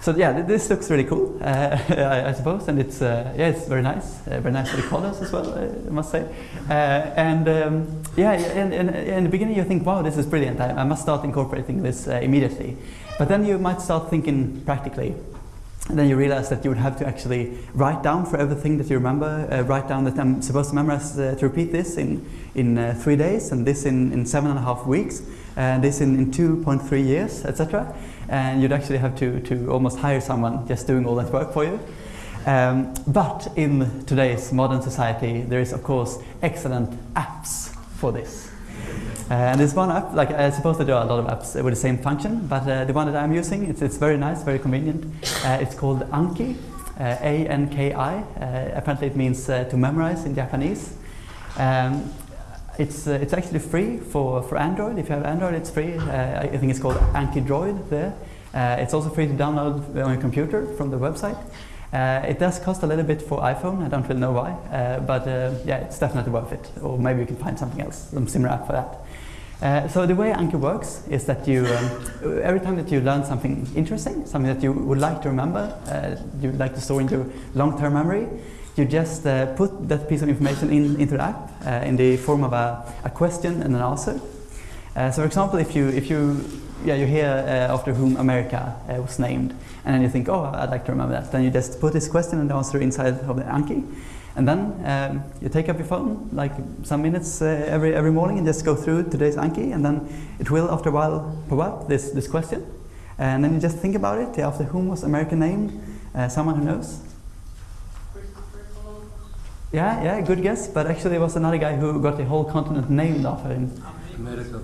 So yeah, th- this looks really cool, uh, I, I suppose, and it's uh, yeah, it's very nice, uh, very nice for the colors as well, I must say. Uh, and um, yeah, in, in, in the beginning you think, wow, this is brilliant. I, I must start incorporating this uh, immediately. But then you might start thinking practically. And then you realize that you would have to actually write down for everything that you remember. Uh, write down that I'm supposed to memorize to repeat this in in three days, and this in, in seven and a half weeks, and this in, in 2.3 years, etc. And you'd actually have to, to almost hire someone just doing all that work for you. Um, but in today's modern society, there is of course excellent apps for this. Uh, and there's one app, like I suppose there are a lot of apps with the same function, but uh, the one that I'm using, it's, it's very nice, very convenient. Uh, it's called Anki, uh, A-N-K-I. Uh, apparently it means to memorize in Japanese. Um, it's, uh, it's actually free for, for Android. If you have Android, it's free. Uh, I think it's called Anki Droid there. Uh, it's also free to download on your computer from the website. Uh, it does cost a little bit for iPhone. I don't really know why, uh, but uh, yeah, it's definitely worth it. Or maybe you can find something else, some similar app for that. So the way Anki works is that you, um, every time that you learn something interesting, something that you would like to remember, you would like to store into long-term memory, you just uh, put that piece of information in, into the app uh, in the form of a, a question and an answer. Uh, so, for example, if you if you yeah you hear uh, after whom America uh, was named, and then you think, oh, I'd like to remember that, then you just put this question and answer inside of the Anki, and then um, you take up your phone like some minutes uh, every every morning and just go through today's Anki, and then it will after a while pop up this this question, and then you just think about it. After whom was America named? Someone who knows. Yeah, yeah, good guess. But actually, it was another guy who got the whole continent named after him. America.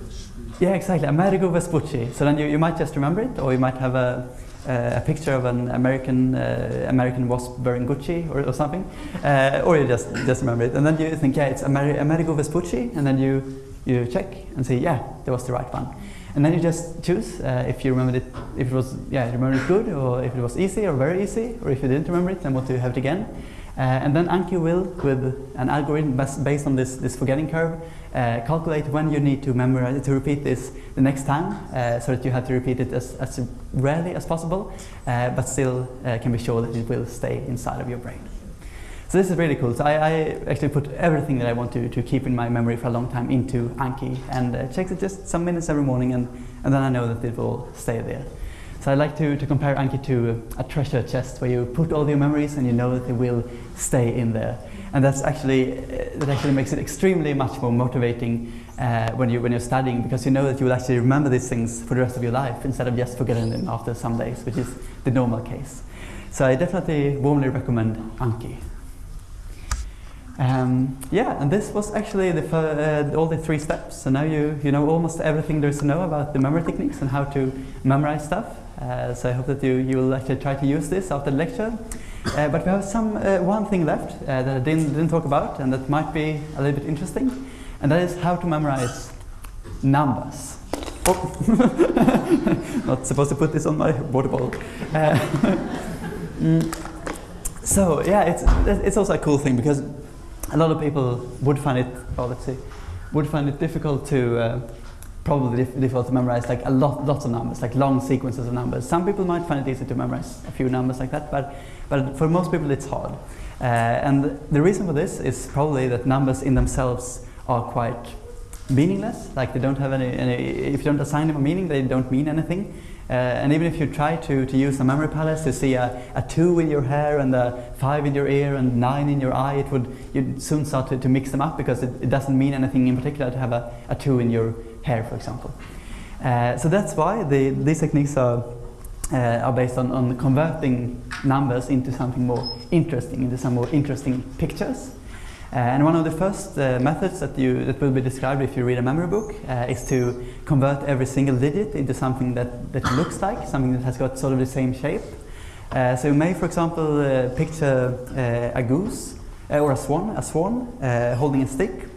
Yeah, exactly. Amerigo Vespucci. So then you, you might just remember it, or you might have a, uh, a picture of an American uh, American wasp wearing Gucci or, or something, uh, or you just just remember it, and then you think, yeah, it's Amer- Amerigo Vespucci, and then you you check and see, yeah, that was the right one, and then you just choose uh, if you remembered it, if it was yeah, you remembered it good, or if it was easy or very easy, or if you didn't remember it, then want to have it again. Uh, and then Anki will, with an algorithm based on this, this forgetting curve, uh, calculate when you need to memorize to repeat this the next time, uh, so that you have to repeat it as, as rarely as possible, but still can be sure that it will stay inside of your brain. So this is really cool. So I, I actually put everything that I want to, to keep in my memory for a long time into Anki and uh, checks it just some minutes every morning, and, and then I know that it will stay there. So I like to, to compare Anki to a treasure chest where you put all your memories and you know that they will stay in there. And that's actually uh, that actually makes it extremely much more motivating uh, when you when you're studying because you know that you will actually remember these things for the rest of your life instead of just forgetting them after some days, which is the normal case. So I definitely warmly recommend Anki. Um, yeah, and this was actually the, uh, all the three steps. So now you, you know almost everything there is to know about the memory techniques and how to memorize stuff. Uh, so I hope that you, you will actually try to use this after the lecture. Uh, but we have some uh, one thing left uh, that I didn't, didn't talk about and that might be a little bit interesting, and that is how to memorize numbers. Oh, not supposed to put this on my water bottle. Uh, mm, so yeah, it's it's also a cool thing because a lot of people would find it, oh, let's see, would find it difficult to, uh, probably difficult to memorize like a lot, lots of numbers, like long sequences of numbers. Some people might find it easy to memorize a few numbers like that, but, but for most people it's hard. Uh, and the reason for this is probably that numbers in themselves are quite meaningless, like they don't have any, any if you don't assign them a meaning, they don't mean anything. Uh, and even if you try to, to use a memory palace to see a, a two in your hair and a five in your ear and nine in your eye, it would you'd soon start to, to mix them up because it, it doesn't mean anything in particular to have a, a two in your hair, for example. Uh, so that's why the, these techniques are, uh, are based on, on converting numbers into something more interesting, into some more interesting pictures. Uh, and one of the first uh, methods that, you, that will be described if you read a memory book uh, is to convert every single digit into something that, that looks like, something that has got sort of the same shape. Uh, so you may, for example, picture a goose or a swan, a swan holding a stick,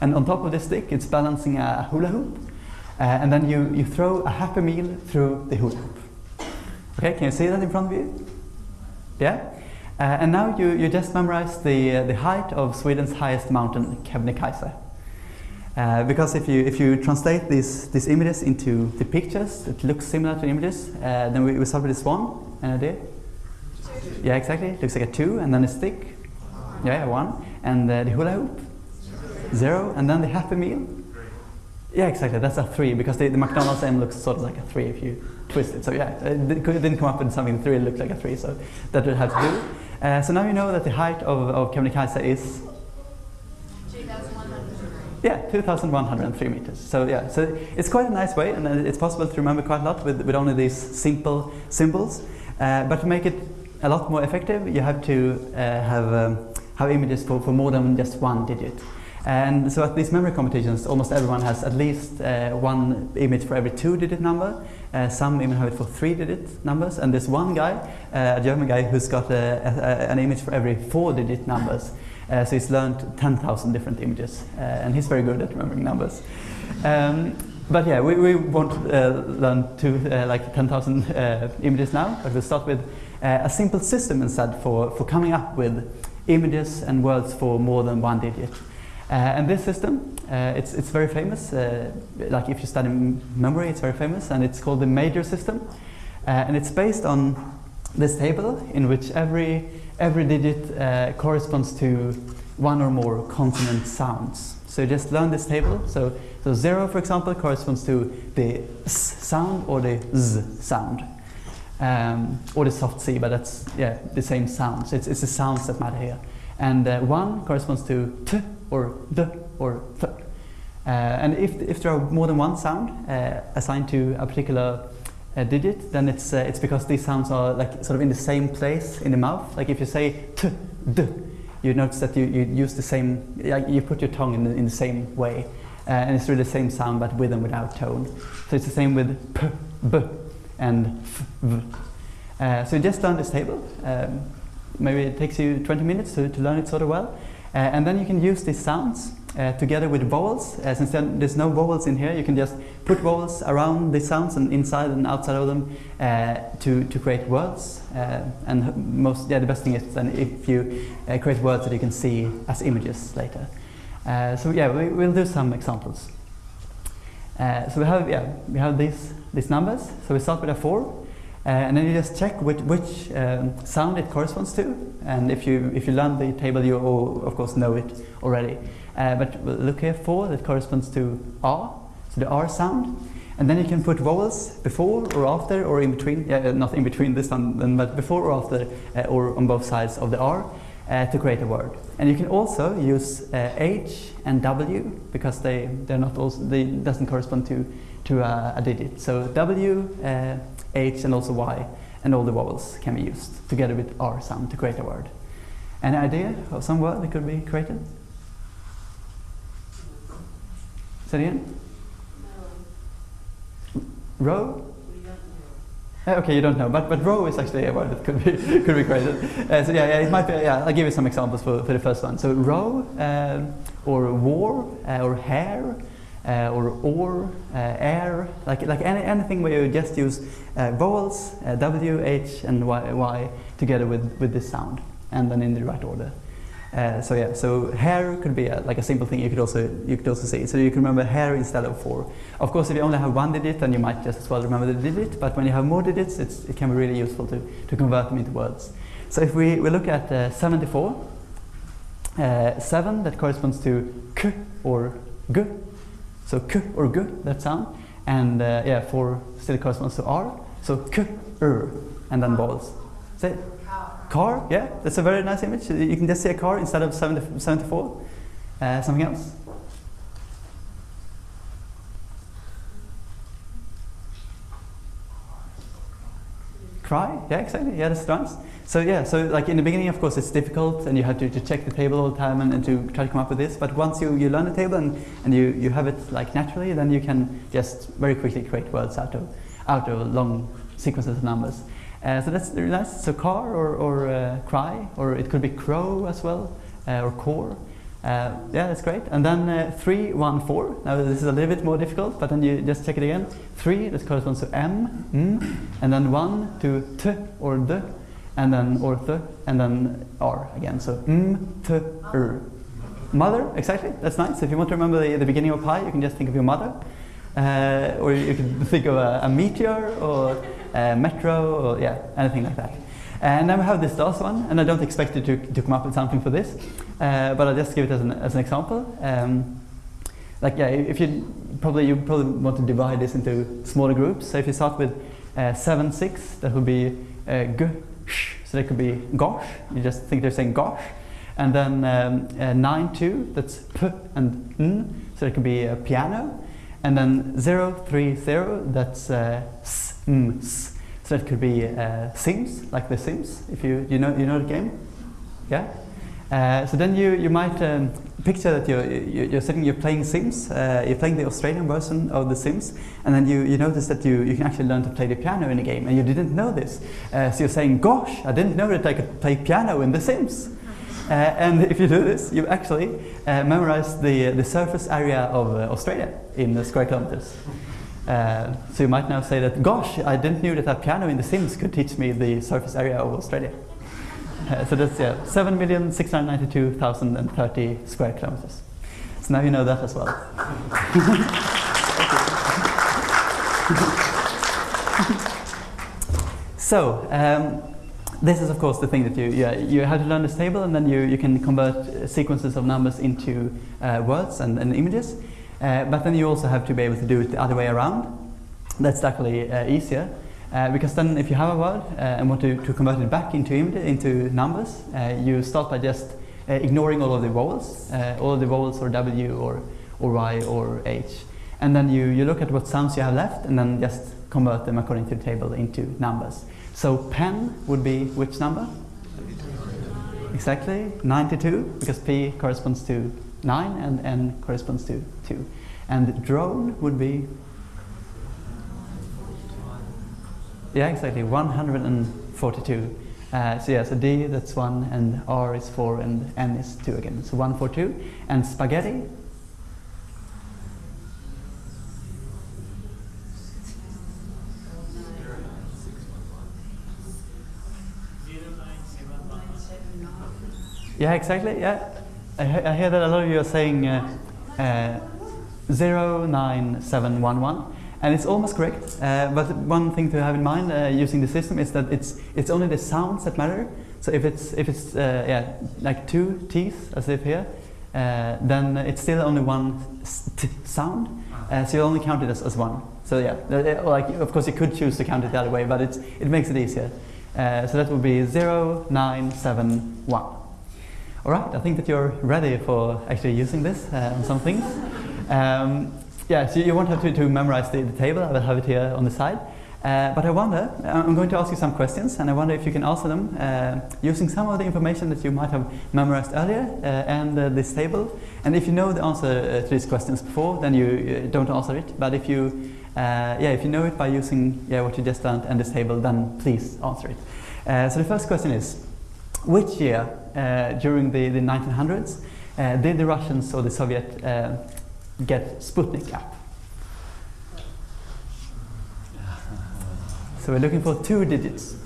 and on top of the stick it's balancing a hula hoop, and then you, you throw a happy meal through the hula hoop. Okay, can you see that in front of you? Yeah? Uh, and now you, you just memorize the, uh, the height of Sweden's highest mountain, Kebnekaise. Uh, because if you if you translate these these images into the pictures that look similar to images, uh, then we, we start with this one. An idea? Yeah, exactly. Looks like a two, and then a stick. Yeah, one, and uh, the hula hoop. Zero, and then the Happy Meal. Yeah, exactly. That's a three because the, the McDonald's M looks sort of like a three if you twist it. So yeah, it didn't come up with something three it looked like a three, so that would have to do. Uh, so now you know that the height of, of Kebnekaise is Two thousand one hundred. yeah, 2,103 meters. So yeah, so it's quite a nice way, and uh, it's possible to remember quite a lot with, with only these simple symbols. Uh, but to make it a lot more effective, you have to uh, have um, have images for, for more than just one digit. And so at these memory competitions, almost everyone has at least uh, one image for every two-digit number. Uh, some even have it for three-digit numbers. And there's one guy, uh, a German guy, who's got a, a, an image for every four-digit numbers. Uh, so he's learned 10,000 different images, uh, and he's very good at remembering numbers. Um, but yeah, we, we won't uh, learn to like 10,000 uh, images now, but we'll start with a simple system instead for, for coming up with images and words for more than one digit. Uh, and this system, uh, it's, it's very famous. Uh, like if you study memory, it's very famous, and it's called the major system. And it's based on this table in which every, every digit corresponds to one or more consonant sounds. So just learn this table. So, so zero, for example, corresponds to the s sound or the z sound. Um, or the soft C, but that's yeah the same sounds. It's, it's the sounds that matter here. And uh, one corresponds to t or d or th. Uh, and if, if there are more than one sound uh, assigned to a particular uh, digit, then it's, uh, it's because these sounds are like sort of in the same place in the mouth. Like if you say t, d, you notice that you, you use the same, like you put your tongue in the, in the same way. Uh, and it's really the same sound but with and without tone. So it's the same with p, b, and f, v. Uh, so you just learn this table. Um, maybe it takes you 20 minutes to, to learn it sort of well. Uh, and then you can use these sounds uh, together with vowels. Uh, since there's no vowels in here, you can just put vowels around the sounds and inside and outside of them to, to create words. And most, yeah, the best thing is then if you create words that you can see as images later. So yeah, we, we'll do some examples. So we have yeah we have these these numbers. So we start with a four, uh, and then you just check which which um, sound it corresponds to. And if you if you learn the table, you all, of course know it already. Uh, but look here four that corresponds to R, so the R sound. And then you can put vowels before or after or in between. Yeah, uh, not in between this one, but before or after uh, or on both sides of the R. Uh, to create a word, and you can also use uh, H and W because they they're not also they doesn't correspond to to a, digit. So W, uh, H, and also Y, and all the vowels can be used together with R sound to create a word. Any idea of some word that could be created? Say it again. Row. Uh, Okay, you don't know, but but row is actually a word that could be could be created. Uh, so yeah, yeah, it might be. Yeah, I'll give you some examples for, for the first one. So row, um, or war, uh, or hair, uh, or or, uh, air, like like any, anything where you just use uh, vowels, uh, W, H, and y, y together with with this sound, and then in the right order. Uh, so yeah, so hair could be a, like a simple thing you could also you could also see. So you can remember hair instead of four. Of course, if you only have one digit, then you might just as well remember the digit. But when you have more digits, it's, it can be really useful to, to convert them into words. So if we, we look at uh, 74, uh, 7 that corresponds to k or g. So k or g, that sound. And uh, yeah, 4 still corresponds to r. So k, r, and then vowels. Say it. Car. Car, yeah, that's a very nice image. You can just see a car instead of 70, 74. Uh, something else? Cry, yeah, exactly. Yeah, that's nice. So yeah, so like in the beginning, of course, it's difficult, and you have to, to check the table all the time and, and to try to come up with this. But once you, you learn the table and, and you, you have it like naturally, then you can just very quickly create words out of out of long sequences of numbers. Uh, so that's really nice. So car or, or uh, cry, or it could be crow as well, uh, or core. Uh, yeah, that's great. And then uh, three, one, four. Now this is a little bit more difficult, but then you just check it again. Three, that corresponds to M, M, and then one to T or D, and then or Th, and then R again. So M, T, R. Mother, exactly. That's nice. If you want to remember the, the beginning of pi, you can just think of your mother. Uh, or you can think of a, a meteor or a metro or yeah, anything like that. And then we have this last one, and I don't expect you to, to come up with something for this, uh, but I'll just give it as an, as an example. Um, like yeah, if you probably you probably want to divide this into smaller groups. So if you start with uh, seven six, that would be uh, g, sh, so that could be gosh. You just think they're saying gosh, and then um, uh, nine two, that's p and n, so it could be a piano, and then zero three zero, that's uh, s, m, s, so that could be uh, Sims, like The Sims. If you you know you know the game, yeah. Uh, so then you, you might um, picture that you're, you- you're sitting, you're playing Sims, uh, you're playing the Australian version of The Sims, and then you, you notice that you, you can actually learn to play the piano in the game, and you didn't know this. Uh, so you're saying, gosh, I didn't know that I could play piano in The Sims. Uh, and if you do this, you actually uh, memorize the, the surface area of uh, Australia in square kilometers. Uh, so you might now say that, gosh, I didn't know that a piano in The Sims could teach me the surface area of Australia. So that's yeah, 7,692,030 square kilometers. So now you know that as well. so um, this is of course the thing that you yeah, you have to learn this table and then you, you can convert uh, sequences of numbers into uh, words and, and images. Uh, but then you also have to be able to do it the other way around. That's actually uh, easier. Uh, because then if you have a word uh, and want to, to convert it back into, into numbers, uh, you start by just uh, ignoring all of the vowels, uh, all of the vowels or W or, or Y or H. And then you, you look at what sounds you have left and then just convert them according to the table into numbers. So pen would be which number? Exactly, 92, because P corresponds to 9 and N corresponds to 2. And drone would be Yeah, exactly. 142. Uh, so yeah, so D that's one, and R is four, and N is two again. So one, four, two. And spaghetti. Yeah, exactly. Yeah, I, I hear that a lot of you are saying uh, uh, zero nine seven one one, and it's almost correct. Uh, but one thing to have in mind uh, using the system is that it's it's only the sounds that matter. So if it's if it's uh, yeah like two teeth as if here, uh, then it's still only one sound. Uh, so you only count it as, as one. So yeah, uh, like of course you could choose to count it the other way, but it's it makes it easier. Uh, so that would be zero nine seven one. All right, I think that you're ready for actually using this uh, on some things. Um, yeah, so you won't have to, to memorize the, the table, I will have it here on the side. Uh, but I wonder, I'm going to ask you some questions, and I wonder if you can answer them uh, using some of the information that you might have memorized earlier uh, and uh, this table. And if you know the answer uh, to these questions before, then you uh, don't answer it. But if you, uh, yeah, if you know it by using yeah, what you just learned and this table, then please answer it. Uh, so the first question is, which year uh, during the, the 1900s uh, did the Russians or the Soviet uh, get Sputnik up? So we're looking for two digits.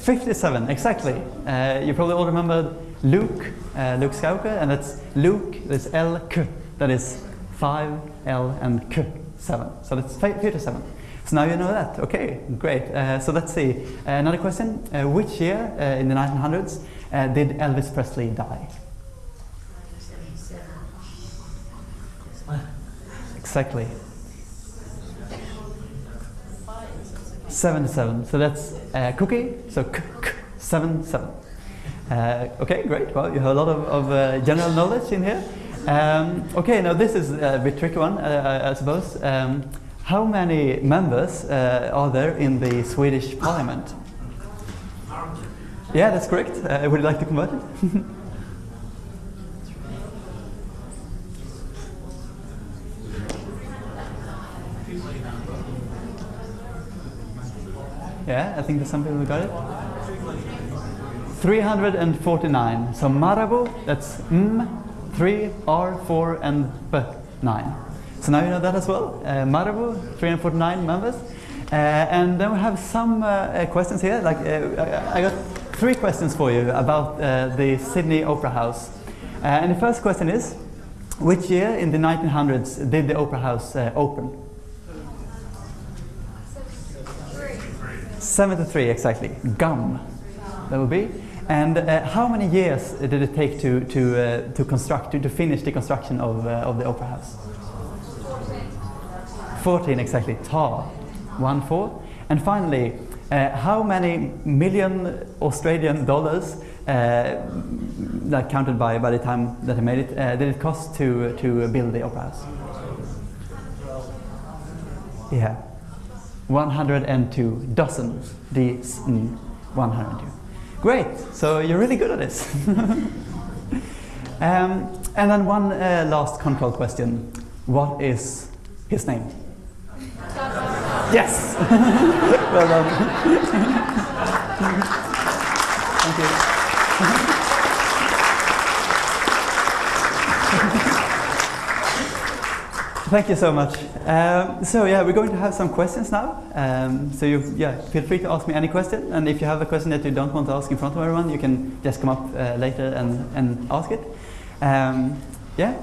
57, exactly. Uh, you probably all remember Luke, uh, Luke Skywalker, and that's Luke, that's L, K, that is 5, L, and K, 7. So that's fi- 57. So now you know that. Okay, great. Uh, so let's see. Uh, another question. Uh, which year uh, in the 1900s uh, did Elvis Presley die? Exactly. 77. So that's uh, cookie. So k, k, 7 7. Uh, okay, great. Well, you have a lot of, of uh, general knowledge in here. Um, okay, now this is a bit tricky one, uh, I I suppose. Um, how many members uh, are there in the Swedish parliament? Yeah, that's correct. Uh, would you like to convert it? Yeah, I think there's some people who got it. 349. So Marabou, that's M, 3, R, 4, and B, 9. So now you know that as well. Uh, Marabou, 349 members. Uh, and then we have some uh, uh, questions here. Like uh, I got three questions for you about uh, the Sydney Opera House. Uh, and the first question is, which year in the 1900s did the Opera House uh, open? 73 exactly. Gum. That would be. And uh, how many years did it take to to uh, to construct to, to finish the construction of uh, of the opera house? 14 exactly. Tar. One four. And finally, uh, how many million Australian dollars, uh, that counted by by the time that I made it, uh, did it cost to to build the opera house? Yeah. 102 dozen Ds in 102. Great, so you're really good at this. um, and then one uh, last control question. What is his name? Yes! well done. Thank you. Thank you so much. Um, so yeah, we're going to have some questions now. Um, so you, yeah, feel free to ask me any question. And if you have a question that you don't want to ask in front of everyone, you can just come up uh, later and, and ask it. Um, yeah.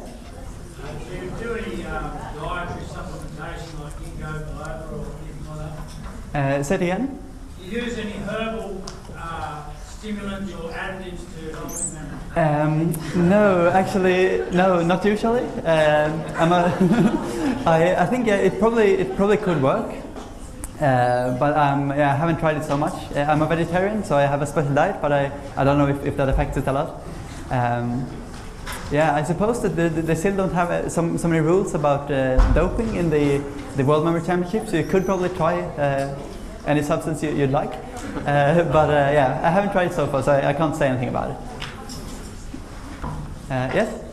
Do you do any um, dietary supplementation like ginkgo biloba or anything like that? Uh, say it again. Do you use any herbal uh, stimulants or additives to help in memory? Um, no, actually, no, not usually. Um, I'm a I, I think yeah, it probably it probably could work, uh, but um, yeah, I haven't tried it so much. Uh, I'm a vegetarian, so I have a special diet, but I, I don't know if, if that affects it a lot. Um, yeah, I suppose that the, the, they still don't have uh, some so many rules about uh, doping in the the World Memory Championship, so you could probably try uh, any substance you, you'd like. Uh, but uh, yeah, I haven't tried it so far, so I, I can't say anything about it. Uh, yes?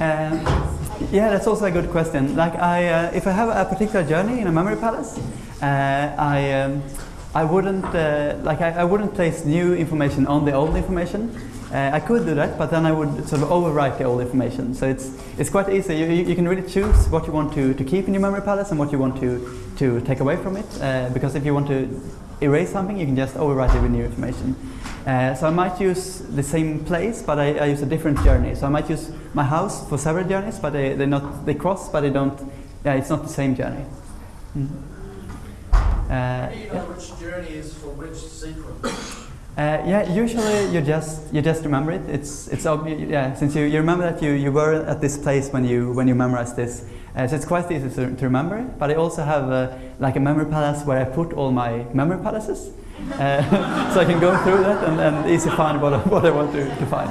Um, yeah, that's also a good question. Like, I, if I have a particular journey in a memory palace, I, um, I wouldn't, uh, like, I, I wouldn't place new information on the old information. Uh, I could do that, but then I would sort of overwrite the old information. So it's, it's quite easy. You, you, can really choose what you want to, to keep in your memory palace and what you want to, to take away from it. Uh, because if you want to erase something, you can just overwrite it with new information. Uh, so I might use the same place, but I, I, use a different journey. So I might use my house for several journeys, but they, they're not, they cross, but they don't, yeah, it's not the same journey. Mm. How do you which journey is for which sequence? Uh, yeah, usually you just you just remember it. It's it's obvious. Yeah, since you, you remember that you, you were at this place when you when you memorized this, uh, so it's quite easy to, to remember. But I also have uh, like a memory palace where I put all my memory palaces, uh, so I can go through that and, and easy find what I, what I want to, to find.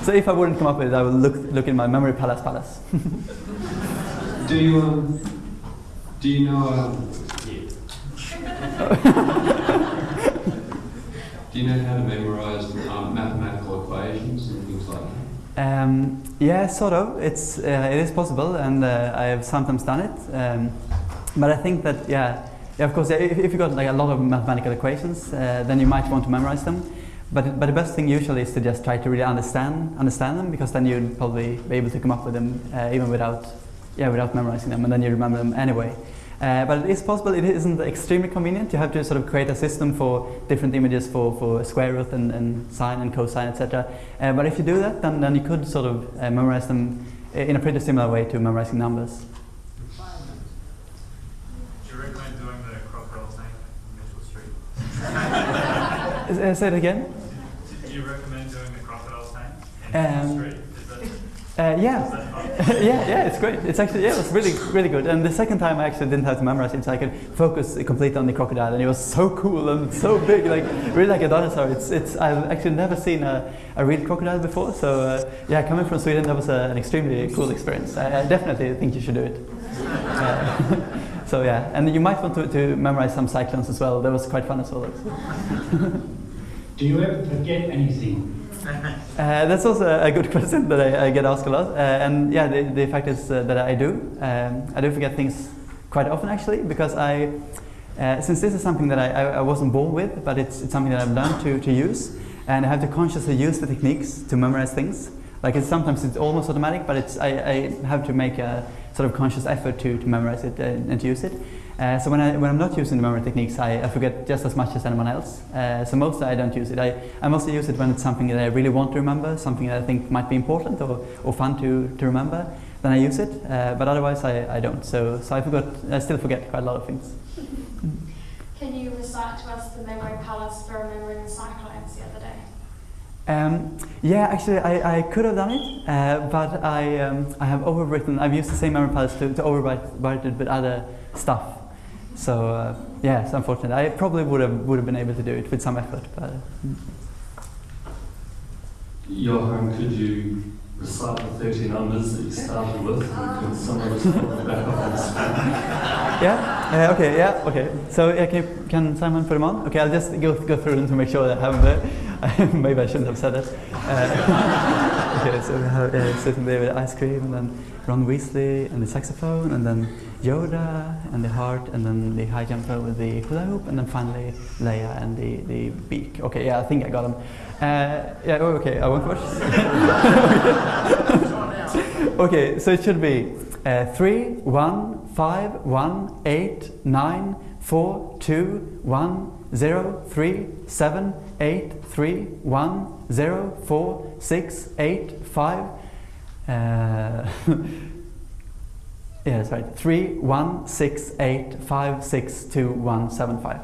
So if I wouldn't come up with it, I would look look in my memory palace palace. Do you um, do you know um, do you know how to memorize um, mathematical equations and things like that? Um, yeah, sort of. It's uh, it is possible, and uh, I have sometimes done it. Um, but I think that yeah, yeah of course, if, if you got like a lot of mathematical equations, uh, then you might want to memorize them. But but the best thing usually is to just try to really understand understand them, because then you'd probably be able to come up with them uh, even without yeah without memorizing them, and then you remember them anyway. Uh, but it is possible, it isn't extremely convenient. You have to sort of create a system for different images for, for square root and, and sine and cosine, etc. Uh, but if you do that, then, then you could sort of uh, memorize them in a pretty similar way to memorizing numbers. Do you recommend doing the crocodile tank Mitchell Street? Uh, say it again? Do you recommend doing the crocodile tank in Um, Street? Is Uh, yeah. yeah, yeah, it's great. It's actually yeah, it was really, really good. And the second time I actually didn't have to memorize it, so I could focus completely on the crocodile, and it was so cool and so big, like really like a dinosaur. It's, it's. I've actually never seen a, a real crocodile before, so uh, yeah, coming from Sweden, that was a, an extremely cool experience. I, I definitely think you should do it. Uh, so yeah, and you might want to, to memorize some cyclones as well. That was quite fun as well. Do you ever forget anything? Uh, that's also a good question that I, I get asked a lot. Uh, and yeah, the, the fact is uh, that I do. Um, I do forget things quite often actually because I, uh, since this is something that I, I, I wasn't born with, but it's, it's something that I've learned to, to use, and I have to consciously use the techniques to memorize things. Like it's sometimes it's almost automatic, but it's I, I have to make a sort of conscious effort to, to memorize it and, and to use it. Uh, so when, I, when I'm not using the memory techniques, I, I forget just as much as anyone else. Uh, so mostly I don't use it. I, I mostly use it when it's something that I really want to remember, something that I think might be important or, or fun to, to remember. Then I use it, uh, but otherwise I, I don't. So, so I forgot. I still forget quite a lot of things. Can you recite to us the memory palace for remembering the cyclones the other day? Um, yeah, actually, I, I could have done it, uh, but I, um, I have overwritten. I've used the same memory palace to, to overwrite write it with other stuff. So uh, yeah, it's unfortunate. I probably would have would have been able to do it with some effort, but. mm. Johan, could you recite the 30 numbers that you started with? Can some of us follow the back this? Yeah. Uh, okay. Yeah. Okay. So yeah, can, can Simon put them on? Okay. I'll just go go through them to make sure that I have them. Maybe I shouldn't have said that. Uh, okay. So we have uh, sitting there with ice cream, and then Ron Weasley and the saxophone, and then Yoda and the heart, and then the high jumper with the hula hoop, and then finally Leia and the, the beak. Okay. Yeah. I think I got them. Uh, yeah. Oh, okay. I won't watch. okay. So it should be. Uh, three, one, five, one, eight, nine, four, two, one, zero, three, seven, eight, three, one, zero, four, six, eight, five. Uh, yeah, that's right. Three, one, six, eight, five, six, two, one, seven, five.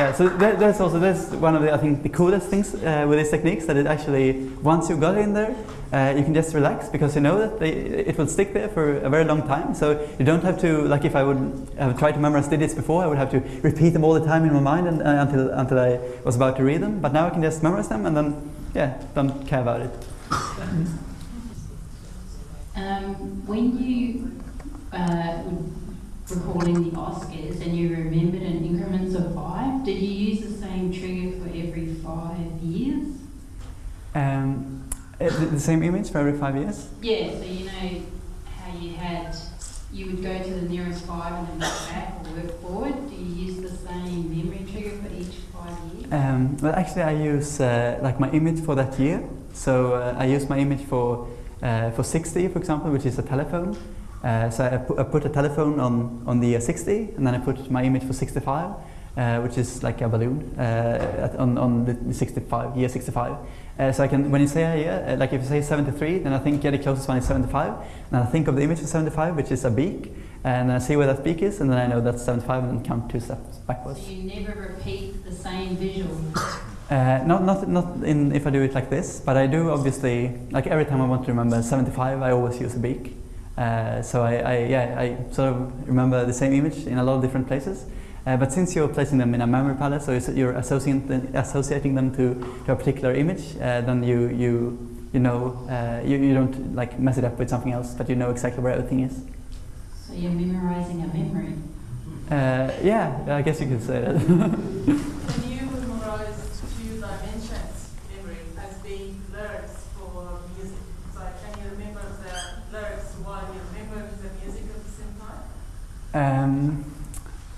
Yeah, so that, that's also that's one of the I think the coolest things uh, with these techniques that it actually once you got in there, uh, you can just relax because you know that they, it will stick there for a very long time. So you don't have to like if I would have tried to memorize digits before, I would have to repeat them all the time in my mind and, uh, until until I was about to read them. But now I can just memorize them and then yeah, don't care about it. Um, when you recalling the Oscars and you remembered in increments of five, did you use the same trigger for every five years? Um, uh, the, the same image for every five years. Yeah, so you know how you had, you would go to the nearest five and then work back or work forward. Do you use the same memory trigger for each five years? Um, well, actually, I use uh, like my image for that year. So uh, I use my image for uh, for 60, for example, which is a telephone. Uh, so I, pu- I put a telephone on on the year 60, and then I put my image for 65, uh, which is like a balloon uh, at, on on the 65 year 65. Uh, so I can when you say a year, uh, like if you say 73, then I think yeah, the closest one is 75, and I think of the image of 75, which is a beak, and I see where that beak is, and then I know that's 75, and then count two steps backwards. So you never repeat the same visual. Uh, not, not, not in if I do it like this, but I do obviously, like every time I want to remember 75, I always use a beak. Uh, so I, I, yeah, I sort of remember the same image in a lot of different places. Uh, but since you're placing them in a memory palace, so you're associating, associating them to, to a particular image, uh, then you, you, you know, uh, you, you don't like mess it up with something else, but you know exactly where everything is. So you're memorizing a memory. Uh, yeah, I guess you could say that. Can you memorize two dimensions memory as being lyrics for music? So can you remember the lyrics while you remember the music at the same time? Um,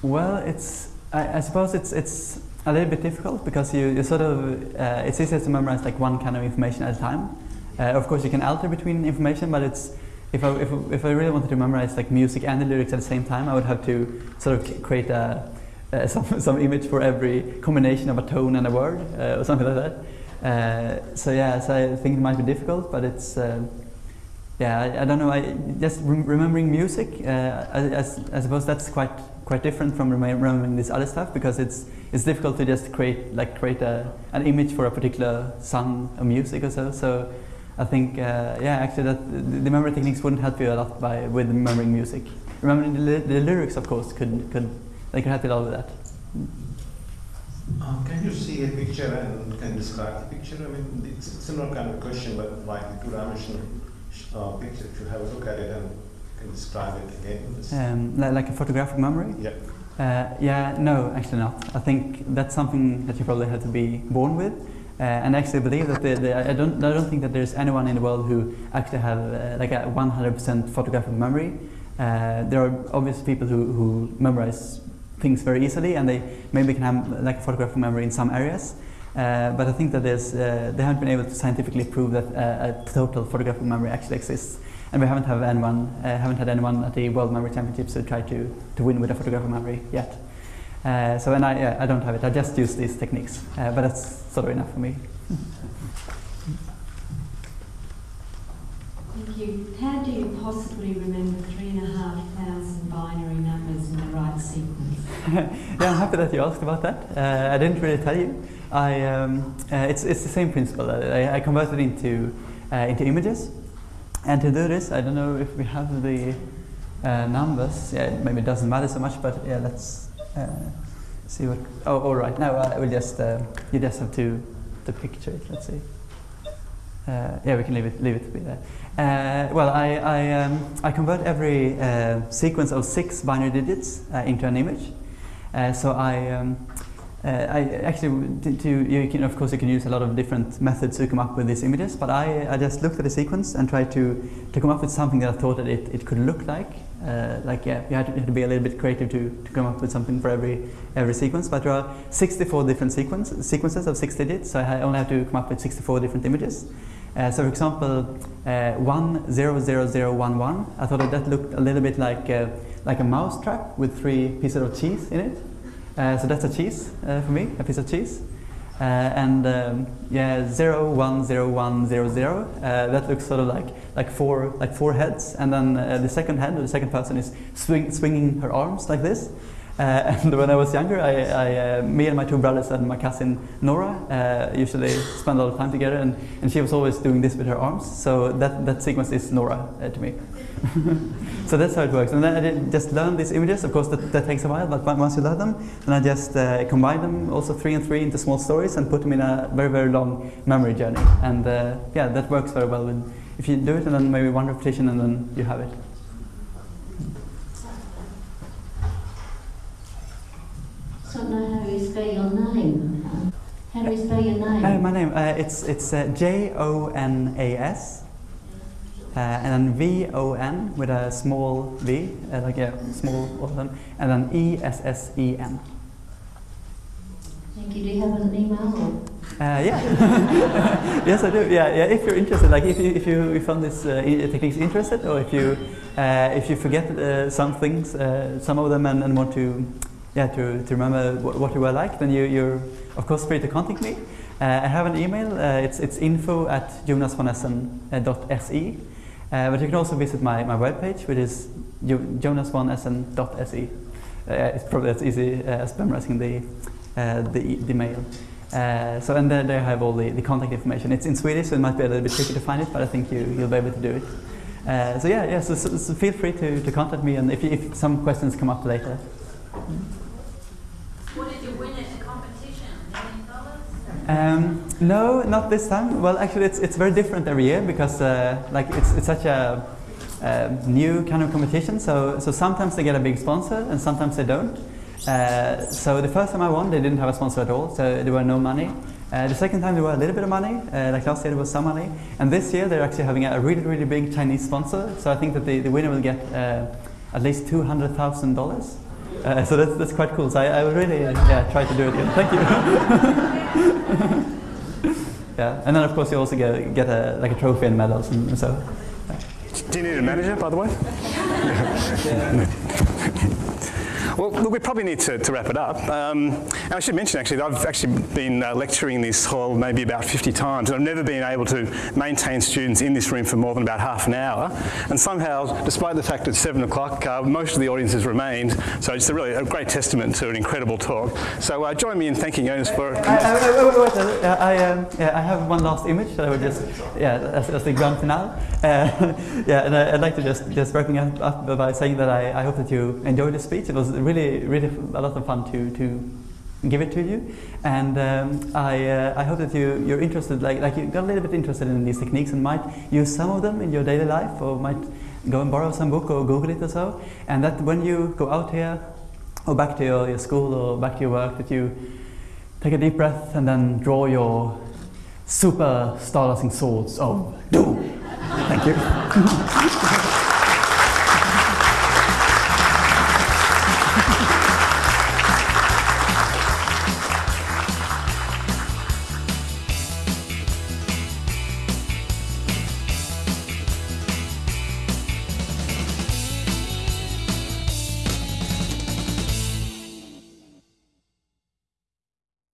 well, it's I, I suppose it's it's a little bit difficult because you, you sort of uh, it's easier to memorize like one kind of information at a time. Uh, of course, you can alter between information, but it's if I, if, if I really wanted to memorize like music and the lyrics at the same time, I would have to sort of create a, uh, some some image for every combination of a tone and a word uh, or something like that. Uh, so yeah, so I think it might be difficult, but it's. Yeah, I, I don't know. I just rem- remembering music. Uh, I, I suppose that's quite quite different from remem- remembering this other stuff because it's it's difficult to just create like create a, an image for a particular song or music or so. So I think uh, yeah, actually that the, memory techniques wouldn't help you a lot by with remembering music. Remembering the, the lyrics, of course, could could they could help you a lot with that. Uh, can you see a picture and can describe the picture? I mean, it's a similar kind of question, but like two-dimensional uh, picture. You have a look at it and can describe it again. Um, li- like a photographic memory. yeah. Uh, yeah, no, actually not. I think that's something that you probably have to be born with. Uh, and I actually believe that the, the, I don't I don't think that there's anyone in the world who actually have uh, like a 100% photographic memory. Uh, there are obviously people who, who memorize things very easily and they maybe can have like a photographic memory in some areas. Uh, but I think that there's, uh, they haven't been able to scientifically prove that uh, a total photographic memory actually exists. And we haven't, have anyone, uh, haven't had anyone at the World Memory Championships who tried to, to win with a photographic memory yet. Uh, so and I, yeah, I don't have it, I just use these techniques. Uh, but that's sort of enough for me. Thank you. How do you possibly remember three and a half thousand binary numbers in the right sequence? yeah, I'm happy that you asked about that. Uh, I didn't really tell you. I, um, uh, it's, it's the same principle. I, I converted into, uh, into images. And to do this, I don't know if we have the uh, numbers. Yeah, maybe it doesn't matter so much, but yeah, let's uh, see what. Oh, all right. Now I will just uh, you just have to to picture it. Let's see. Uh, yeah, we can leave it leave it to be there. Uh, well, I I, um, I convert every uh, sequence of six binary digits uh, into an image. Uh, so I. Um, uh, I actually, to, to, you can, of course, you can use a lot of different methods to come up with these images, but I, I just looked at the sequence and tried to, to come up with something that I thought that it, it could look like. Uh, like, yeah, you had, to, you had to be a little bit creative to, to come up with something for every, every sequence, but there are 64 different sequence, sequences of six digits, so I only have to come up with 64 different images. Uh, so, for example, uh, 10011, I thought that, that looked a little bit like, uh, like a mouse trap with three pieces of cheese in it. Uh, so that's a cheese uh, for me, a piece of cheese. Uh, and um, yeah, zero one zero one zero zero. Uh, that looks sort of like like four like four heads, and then uh, the second head, the second person is swing, swinging her arms like this. Uh, and when I was younger, I, I me and my two brothers and my cousin Nora usually spend a lot of time together, and, and she was always doing this with her arms. So that that sequence is Nora to me. so that's how it works. And then I just learn these images. Of course, that, that takes a while, but once you learn them, then I just uh, combine them, also three and three, into small stories and put them in a very, very long memory journey. And uh, yeah, that works very well. With, if you do it and then maybe one repetition and then you have it. I don't know how you spell your name. How do you spell your name? Uh, my name, uh, it's, it's uh, J O N A S. Uh, and then V O N with a small V, uh, like a small one, and then E S S E N. Thank you. Do you have an email? Or? Uh, yeah. yes, I do. Yeah, yeah. If you're interested, like if you if you, you found this uh, techniques interested, or if you uh, if you forget uh, some things, uh, some of them, and, and want to yeah to, to remember what you were like, then you you're of course free to contact me. I have an email. it's it's info at jonasvonessen.se. Uh, but you can also visit my, my webpage, which is jonasvonessen.se. Uh, it's probably as easy uh, as memorizing the, uh, the, the mail. Uh, so and there, there I have all the, the contact information. It's in Swedish, so it might be a little bit tricky to find it, but I think you, you'll be able to do it. So yeah, yeah. So, so, so, feel free to, to contact me, and if, if some questions come up later. What did you win at the competition? Million dollars? Um, no, not this time. Well, actually, it's, it's very different every year because uh, like it's, it's such a new kind of competition. So, so sometimes they get a big sponsor and sometimes they don't. Uh, so the first time I won, they didn't have a sponsor at all, so there were no money. Uh, the second time there were a little bit of money, uh, like last year there was some money. And this year they're actually having a really, really big Chinese sponsor. So I think that the, the winner will get uh, at least $200,000. Uh, so that's, that's quite cool. So I, I will really yeah, try to do it again. Thank you. yeah, and then of course you also get, get a, like a trophy and medals and, and so. Do you need a manager, by the way? Well, we probably need to, to wrap it up. Um, and I should mention, actually, that I've actually been uh, lecturing this hall maybe about 50 times, and I've never been able to maintain students in this room for more than about half an hour. And somehow, despite the fact it's 7 o'clock, uh, most of the audience has remained. So it's a really a great testament to an incredible talk. So uh, join me in thanking Jonas for... I, I, I, um, yeah, I have one last image that I would just, yeah, as, as the grand finale. Uh, yeah, and I, would like to just, just wrapping up, up by saying that I, I hope that you enjoyed the speech. It was really, really a lot of fun to, to give it to you. And um, I, uh, I hope that you, you're interested, like, like you got a little bit interested in these techniques and might use some of them in your daily life or might go and borrow some book or Google it or so. And that when you go out here or back to your, your school or back to your work, that you take a deep breath and then draw your super starlasting swords of doom. Thank you.